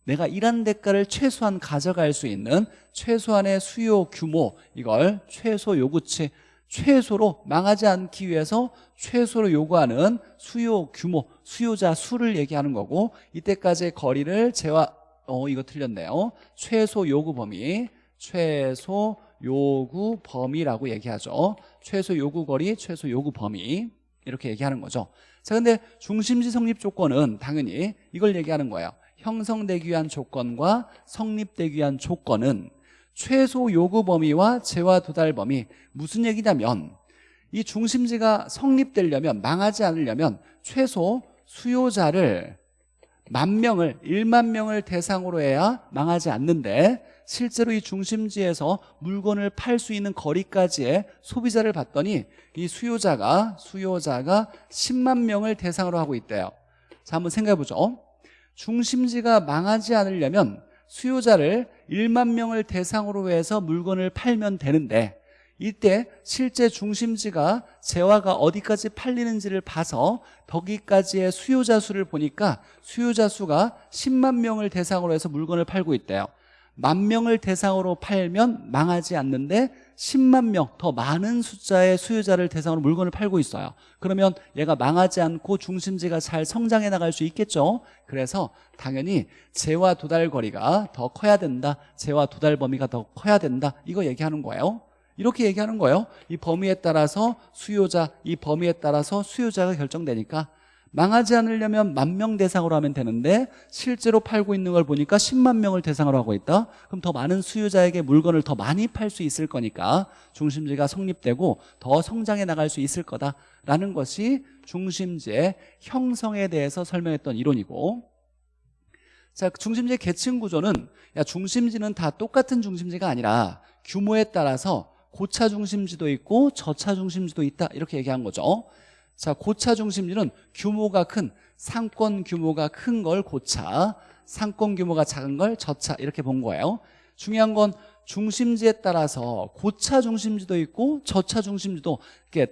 내가 이런 대가를 최소한 가져갈 수 있는 최소한의 수요 규모 이걸 최소 요구치 최소로 망하지 않기 위해서 최소로 요구하는 수요 규모 수요자 수를 얘기하는 거고 이때까지의 거리를 재화 어 이거 틀렸네요. 최소 요구 범위 최소 요구 범위라고 얘기하죠. 최소 요구 거리 최소 요구 범위. 이렇게 얘기하는 거죠. 자 근데 중심지 성립 조건은 당연히 이걸 얘기하는 거예요. 형성되기 위한 조건과 성립되기 위한 조건은 최소 요구 범위와 재화 도달 범위 무슨 얘기냐면 이 중심지가 성립되려면 망하지 않으려면 최소 수요자를 만 명을 1만 명을 대상으로 해야 망하지 않는데 실제로 이 중심지에서 물건을 팔 수 있는 거리까지의 소비자를 봤더니 이 수요자가 수요자가 10만 명을 대상으로 하고 있대요. 자 한번 생각해 보죠. 중심지가 망하지 않으려면 수요자를 1만 명을 대상으로 해서 물건을 팔면 되는데 이때 실제 중심지가 재화가 어디까지 팔리는지를 봐서 거기까지의 수요자 수를 보니까 수요자 수가 10만 명을 대상으로 해서 물건을 팔고 있대요. 만 명을 대상으로 팔면 망하지 않는데 10만 명 더 많은 숫자의 수요자를 대상으로 물건을 팔고 있어요. 그러면 얘가 망하지 않고 중심지가 잘 성장해 나갈 수 있겠죠? 그래서 당연히 재화 도달 거리가 더 커야 된다. 재화 도달 범위가 더 커야 된다. 이거 얘기하는 거예요. 이렇게 얘기하는 거예요. 이 범위에 따라서 수요자 이 범위에 따라서 수요자가 결정되니까 망하지 않으려면 만 명 대상으로 하면 되는데 실제로 팔고 있는 걸 보니까 10만 명을 대상으로 하고 있다. 그럼 더 많은 수요자에게 물건을 더 많이 팔 수 있을 거니까 중심지가 성립되고 더 성장해 나갈 수 있을 거다라는 것이 중심지의 형성에 대해서 설명했던 이론이고. 자 중심지의 계층 구조는 야 중심지는 다 똑같은 중심지가 아니라 규모에 따라서 고차 중심지도 있고 저차 중심지도 있다 이렇게 얘기한 거죠 자 고차 중심지는 규모가 큰 상권 규모가 큰 걸 고차 상권 규모가 작은 걸 저차 이렇게 본 거예요. 중요한 건 중심지에 따라서 고차 중심지도 있고 저차 중심지도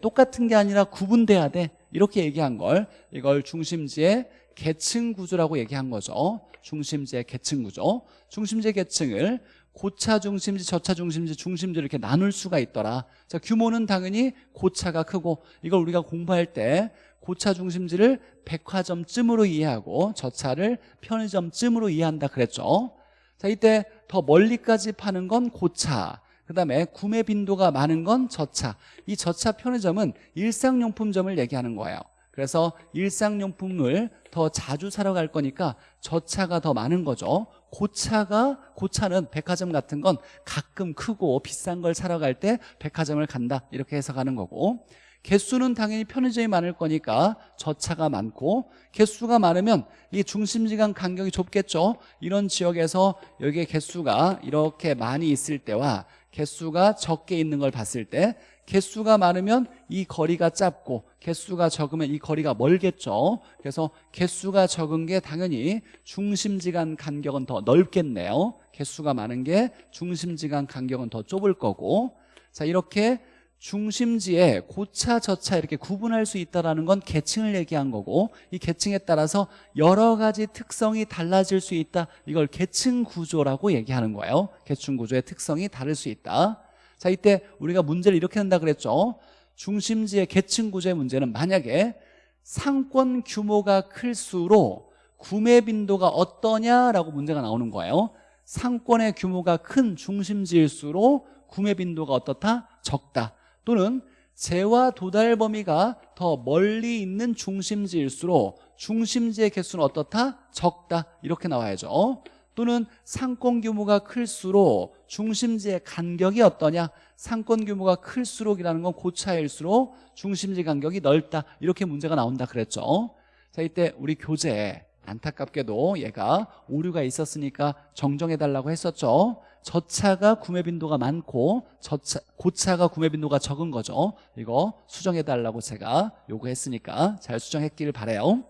똑같은 게 아니라 구분돼야 돼. 이렇게 얘기한 걸. 이걸 중심지의 계층 구조라고 얘기한 거죠. 중심지의 계층 구조. 중심지의 계층을 고차 중심지, 저차 중심지, 중심지를 이렇게 나눌 수가 있더라. 자 규모는 당연히 고차가 크고 이걸 우리가 공부할 때 고차 중심지를 백화점쯤으로 이해하고 저차를 편의점쯤으로 이해한다 그랬죠. 자 이때 더 멀리까지 파는 건 고차 그 다음에 구매 빈도가 많은 건 저차. 이 저차 편의점은 일상용품점을 얘기하는 거예요. 그래서 일상용품을 더 자주 사러 갈 거니까 저차가 더 많은 거죠 고차가 고차는 백화점 같은 건 가끔 크고 비싼 걸 사러 갈 때 백화점을 간다. 이렇게 해석하는 거고. 개수는 당연히 편의점이 많을 거니까 저차가 많고 개수가 많으면 이 중심지간 간격이 좁겠죠? 이런 지역에서 여기에 개수가 이렇게 많이 있을 때와 개수가 적게 있는 걸 봤을 때 개수가 많으면 이 거리가 짧고 개수가 적으면 이 거리가 멀겠죠. 그래서 개수가 적은 게 당연히 중심지간 간격은 더 넓겠네요. 개수가 많은 게 중심지간 간격은 더 좁을 거고. 자 이렇게 중심지에 고차 저차 이렇게 구분할 수 있다는 건 계층을 얘기한 거고 이 계층에 따라서 여러 가지 특성이 달라질 수 있다. 이걸 계층 구조라고 얘기하는 거예요. 계층 구조의 특성이 다를 수 있다. 자 이때 우리가 문제를 이렇게 한다 그랬죠. 중심지의 계층 구조의 문제는 만약에 상권 규모가 클수록 구매 빈도가 어떠냐라고 문제가 나오는 거예요. 상권의 규모가 큰 중심지일수록 구매 빈도가 어떻다? 적다 또는 재와 도달 범위가 더 멀리 있는 중심지일수록 중심지의 개수는 어떻다? 적다. 이렇게 나와야죠. 또는 상권 규모가 클수록 중심지의 간격이 어떠냐? 상권 규모가 클수록이라는 건 고차일수록 중심지 간격이 넓다. 이렇게 문제가 나온다 그랬죠. 자 이때 우리 교재 안타깝게도 얘가 오류가 있었으니까 정정해달라고 했었죠 저차가 구매 빈도가 많고 저차, 고차가 구매 빈도가 적은 거죠. 이거 수정해달라고 제가 요구했으니까 잘 수정했기를 바래요.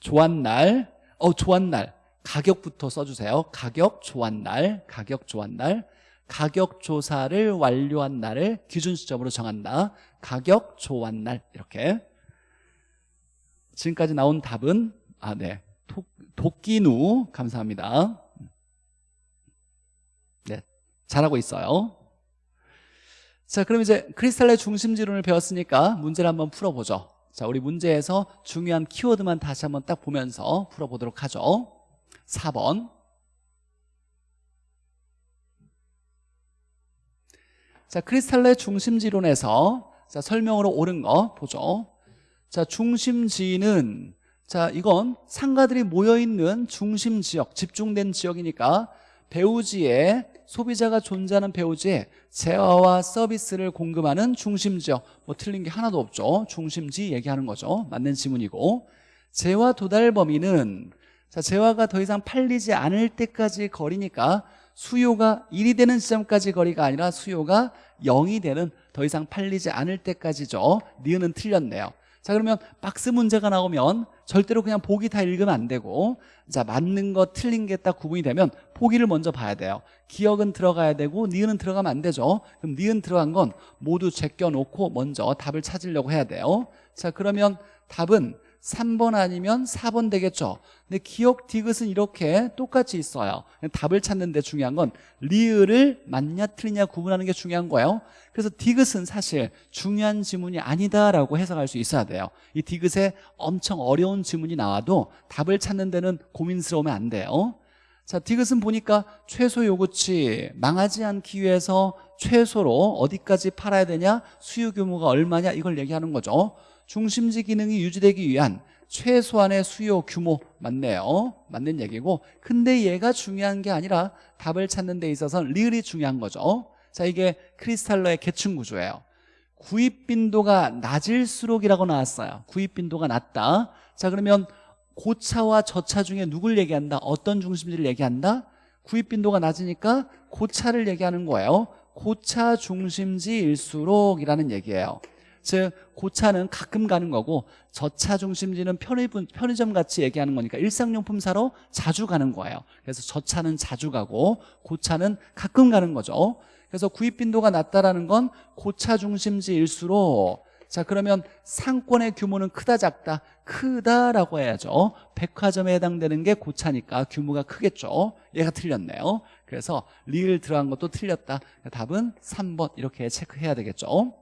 조한날 어 조한날. 가격부터 써주세요. 가격 조한날 가격 조한날. 가격 조사를 완료한 날을 기준 시점으로 정한다. 가격 조한날. 이렇게. 지금까지 나온 답은 아, 네. 도, 도끼누. 감사합니다. 네, 잘하고 있어요. 자, 그럼 이제 크리스탈의 중심지론을 배웠으니까 문제를 한번 풀어보죠. 자, 우리 문제에서 중요한 키워드만 다시 한번 딱 보면서 풀어보도록 하죠. 4번. 자, 크리스탈의 중심지론에서 자, 설명으로 옳은 거 보죠. 자, 중심지는 자 이건 상가들이 모여있는 중심 지역 집중된 지역이니까 배우지에 소비자가 존재하는 배우지에 재화와 서비스를 공급하는 중심 지역. 뭐 틀린 게 하나도 없죠. 중심지 얘기하는 거죠. 맞는 지문이고. 재화 도달 범위는 자 재화가 더 이상 팔리지 않을 때까지 거리니까 수요가 1이 되는 지점까지 거리가 아니라 수요가 0이 되는 더 이상 팔리지 않을 때까지죠. 니은은 틀렸네요 자 그러면 박스 문제가 나오면 절대로 그냥 보기 다 읽으면 안 되고 자 맞는 거 틀린 게 딱 구분이 되면 보기를 먼저 봐야 돼요. 기억은 들어가야 되고 니은은 들어가면 안 되죠. 그럼 니은 들어간 건 모두 제껴놓고 먼저 답을 찾으려고 해야 돼요. 자 그러면 답은 3번 아니면 4번 되겠죠? 근데 기억 디귿은 이렇게 똑같이 있어요. 답을 찾는 데 중요한 건 리을을 맞냐 틀리냐 구분하는 게 중요한 거예요. 그래서 디귿은 사실 중요한 지문이 아니다라고 해석할 수 있어야 돼요. 이 디귿에 엄청 어려운 지문이 나와도 답을 찾는 데는 고민스러우면 안 돼요. 자 디귿은 보니까 최소 요구치 망하지 않기 위해서 최소로 어디까지 팔아야 되냐 수요 규모가 얼마냐 이걸 얘기하는 거죠 중심지 기능이 유지되기 위한 최소한의 수요 규모 맞네요. 맞는 얘기고. 근데 얘가 중요한 게 아니라 답을 찾는 데 있어서는 리을이 중요한 거죠. 자 이게 크리스탈러의 계층 구조예요. 구입 빈도가 낮을수록이라고 나왔어요. 구입 빈도가 낮다. 자 그러면 고차와 저차 중에 누굴 얘기한다? 어떤 중심지를 얘기한다? 구입 빈도가 낮으니까 고차를 얘기하는 거예요. 고차 중심지일수록이라는 얘기예요 즉 고차는 가끔 가는 거고 저차 중심지는 편의점 같이 얘기하는 거니까 일상용품 사러 자주 가는 거예요. 그래서 저차는 자주 가고 고차는 가끔 가는 거죠. 그래서 구입 빈도가 낮다라는 건 고차 중심지일수록 자 그러면 상권의 규모는 크다 작다 크다라고 해야죠. 백화점에 해당되는 게 고차니까 규모가 크겠죠. 얘가 틀렸네요. 그래서 리을 들어간 것도 틀렸다. 답은 3번 이렇게 체크해야 되겠죠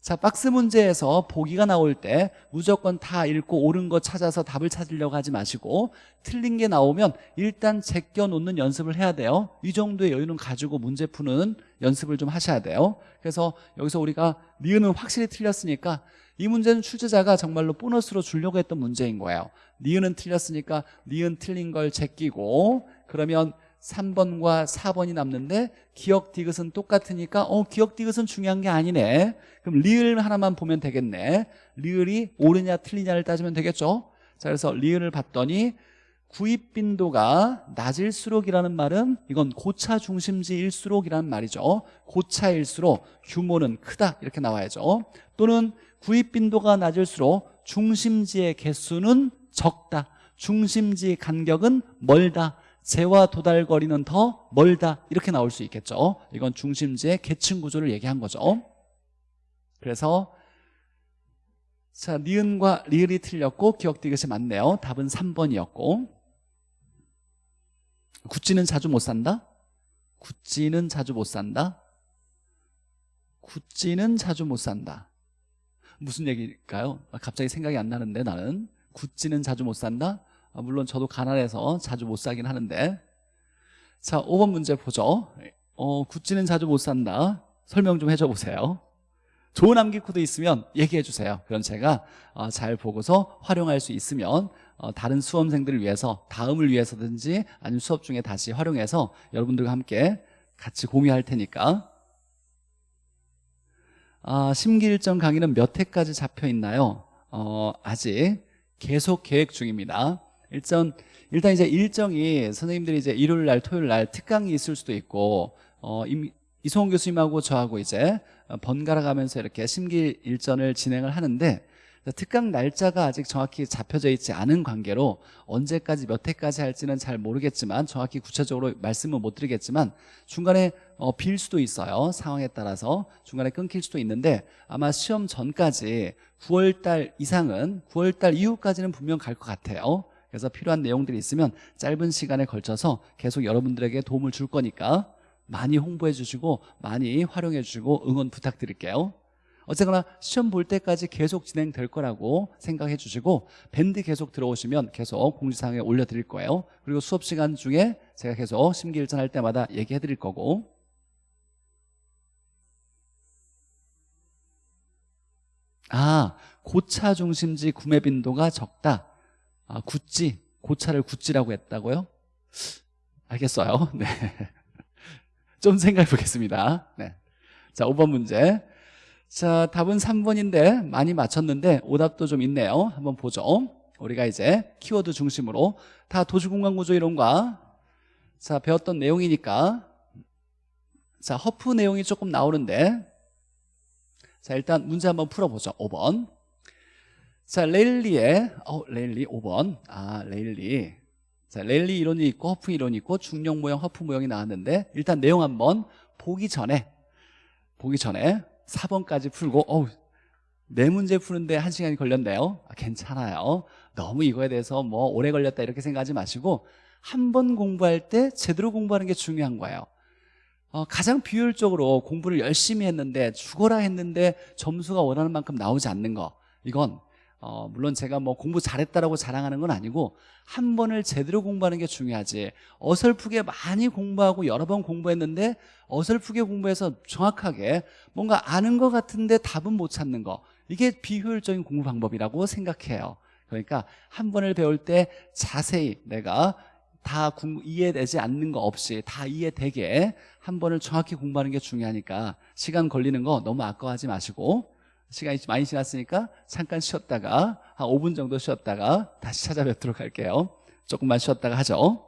자 박스 문제에서 보기가 나올 때 무조건 다 읽고 옳은 거 찾아서 답을 찾으려고 하지 마시고 틀린 게 나오면 일단 제껴 놓는 연습을 해야 돼요. 이 정도의 여유는 가지고 문제 푸는 연습을 좀 하셔야 돼요. 그래서 여기서 우리가 니은은 확실히 틀렸으니까 이 문제는 출제자가 정말로 보너스로 주려고 했던 문제인 거예요. 니은은 틀렸으니까 니은 틀린 걸 제끼고 그러면 3번과 4번이 남는데 기억 디귿은 똑같으니까 어 기억 디귿은 중요한 게 아니네. 그럼 리을 하나만 보면 되겠네. 리을이 옳으냐 틀리냐를 따지면 되겠죠? 자 그래서 리을을 봤더니 구입 빈도가 낮을수록이라는 말은 이건 고차 중심지일수록이라는 말이죠. 고차일수록 규모는 크다 이렇게 나와야죠. 또는 구입 빈도가 낮을수록 중심지의 개수는 적다 중심지 간격은 멀다 재와 도달 거리는 더 멀다 이렇게 나올 수 있겠죠 이건 중심지의 계층 구조를 얘기한 거죠 그래서 자 니은과 리을이 틀렸고 기억 디귿이 맞네요 답은 3번이었고 구찌는 자주 못 산다? 구찌는 자주 못 산다? 구찌는 자주 못 산다 무슨 얘기일까요? 갑자기 생각이 안 나는데 나는 구찌는 자주 못 산다? 아, 물론 저도 가난해서 자주 못 사긴 하는데. 자 5번 문제 보죠. 어, 구찌는 자주 못 산다. 설명 좀 해줘 보세요. 좋은 암기 코드 있으면 얘기해 주세요. 그럼 제가 어, 잘 보고서 활용할 수 있으면 어, 다른 수험생들을 위해서 다음을 위해서든지 아니면 수업 중에 다시 활용해서 여러분들과 함께 같이 공유할 테니까. 아, 심기일정 강의는 몇 회까지 잡혀 있나요? 어, 아직 계속 계획 중입니다 일단 일단 이제 일정이 선생님들이 이제 일요일 날 토요일 날 특강이 있을 수도 있고 어, 임, 이송훈 교수님하고 저하고 이제 번갈아 가면서 이렇게 심기 일전을 진행을 하는데 특강 날짜가 아직 정확히 잡혀져 있지 않은 관계로 언제까지 몇 회까지 할지는 잘 모르겠지만 정확히 구체적으로 말씀은 못 드리겠지만 중간에 어, 빌 수도 있어요. 상황에 따라서 중간에 끊길 수도 있는데 아마 시험 전까지 9월달 이상은 9월달 이후까지는 분명 갈 것 같아요 그래서 필요한 내용들이 있으면 짧은 시간에 걸쳐서 계속 여러분들에게 도움을 줄 거니까 많이 홍보해 주시고 많이 활용해 주시고 응원 부탁드릴게요. 어쨌거나 시험 볼 때까지 계속 진행될 거라고 생각해 주시고 밴드 계속 들어오시면 계속 공지사항에 올려드릴 거예요. 그리고 수업 시간 중에 제가 계속 심기일전 할 때마다 얘기해 드릴 거고. 아 고차 중심지 구매 빈도가 적다 아 구찌 고차를 구찌라고 했다고요? 알겠어요. <laughs> 네. 좀 생각해 보겠습니다. 네. 자 5번 문제. 자 답은 3번인데 많이 맞췄는데 오답도 좀 있네요. 한번 보죠. 우리가 이제 키워드 중심으로 다 도시공간구조 이론과 자 배웠던 내용이니까 자 허프 내용이 조금 나오는데 자 일단 문제 한번 풀어보죠. 5번 자 레일리의 어 레일리 5번. 아 레일리. 자 레일리 이론이 있고 허프 이론이 있고 중력 모형 허프 모형이 나왔는데 일단 내용 한번 보기 전에 보기 전에 4번까지 풀고 어우 네 문제 푸는데 한 시간이 걸렸네요. 아, 괜찮아요. 너무 이거에 대해서 뭐 오래 걸렸다 이렇게 생각하지 마시고 한 번 공부할 때 제대로 공부하는 게 중요한 거예요. 어, 가장 비효율적으로 공부를 열심히 했는데 죽어라 했는데 점수가 원하는 만큼 나오지 않는 거. 이건 어, 물론 제가 뭐 공부 잘했다라고 자랑하는 건 아니고 한 번을 제대로 공부하는 게 중요하지. 어설프게 많이 공부하고 여러 번 공부했는데 어설프게 공부해서 정확하게 뭔가 아는 것 같은데 답은 못 찾는 거. 이게 비효율적인 공부 방법이라고 생각해요. 그러니까 한 번을 배울 때 자세히 내가 다 이해되지 않는 거 없이 다 이해되게 한 번을 정확히 공부하는 게 중요하니까 시간 걸리는 거 너무 아까워하지 마시고 시간이 많이 지났으니까 잠깐 쉬었다가 한 5분 정도 쉬었다가 다시 찾아뵙도록 할게요. 조금만 쉬었다가 하죠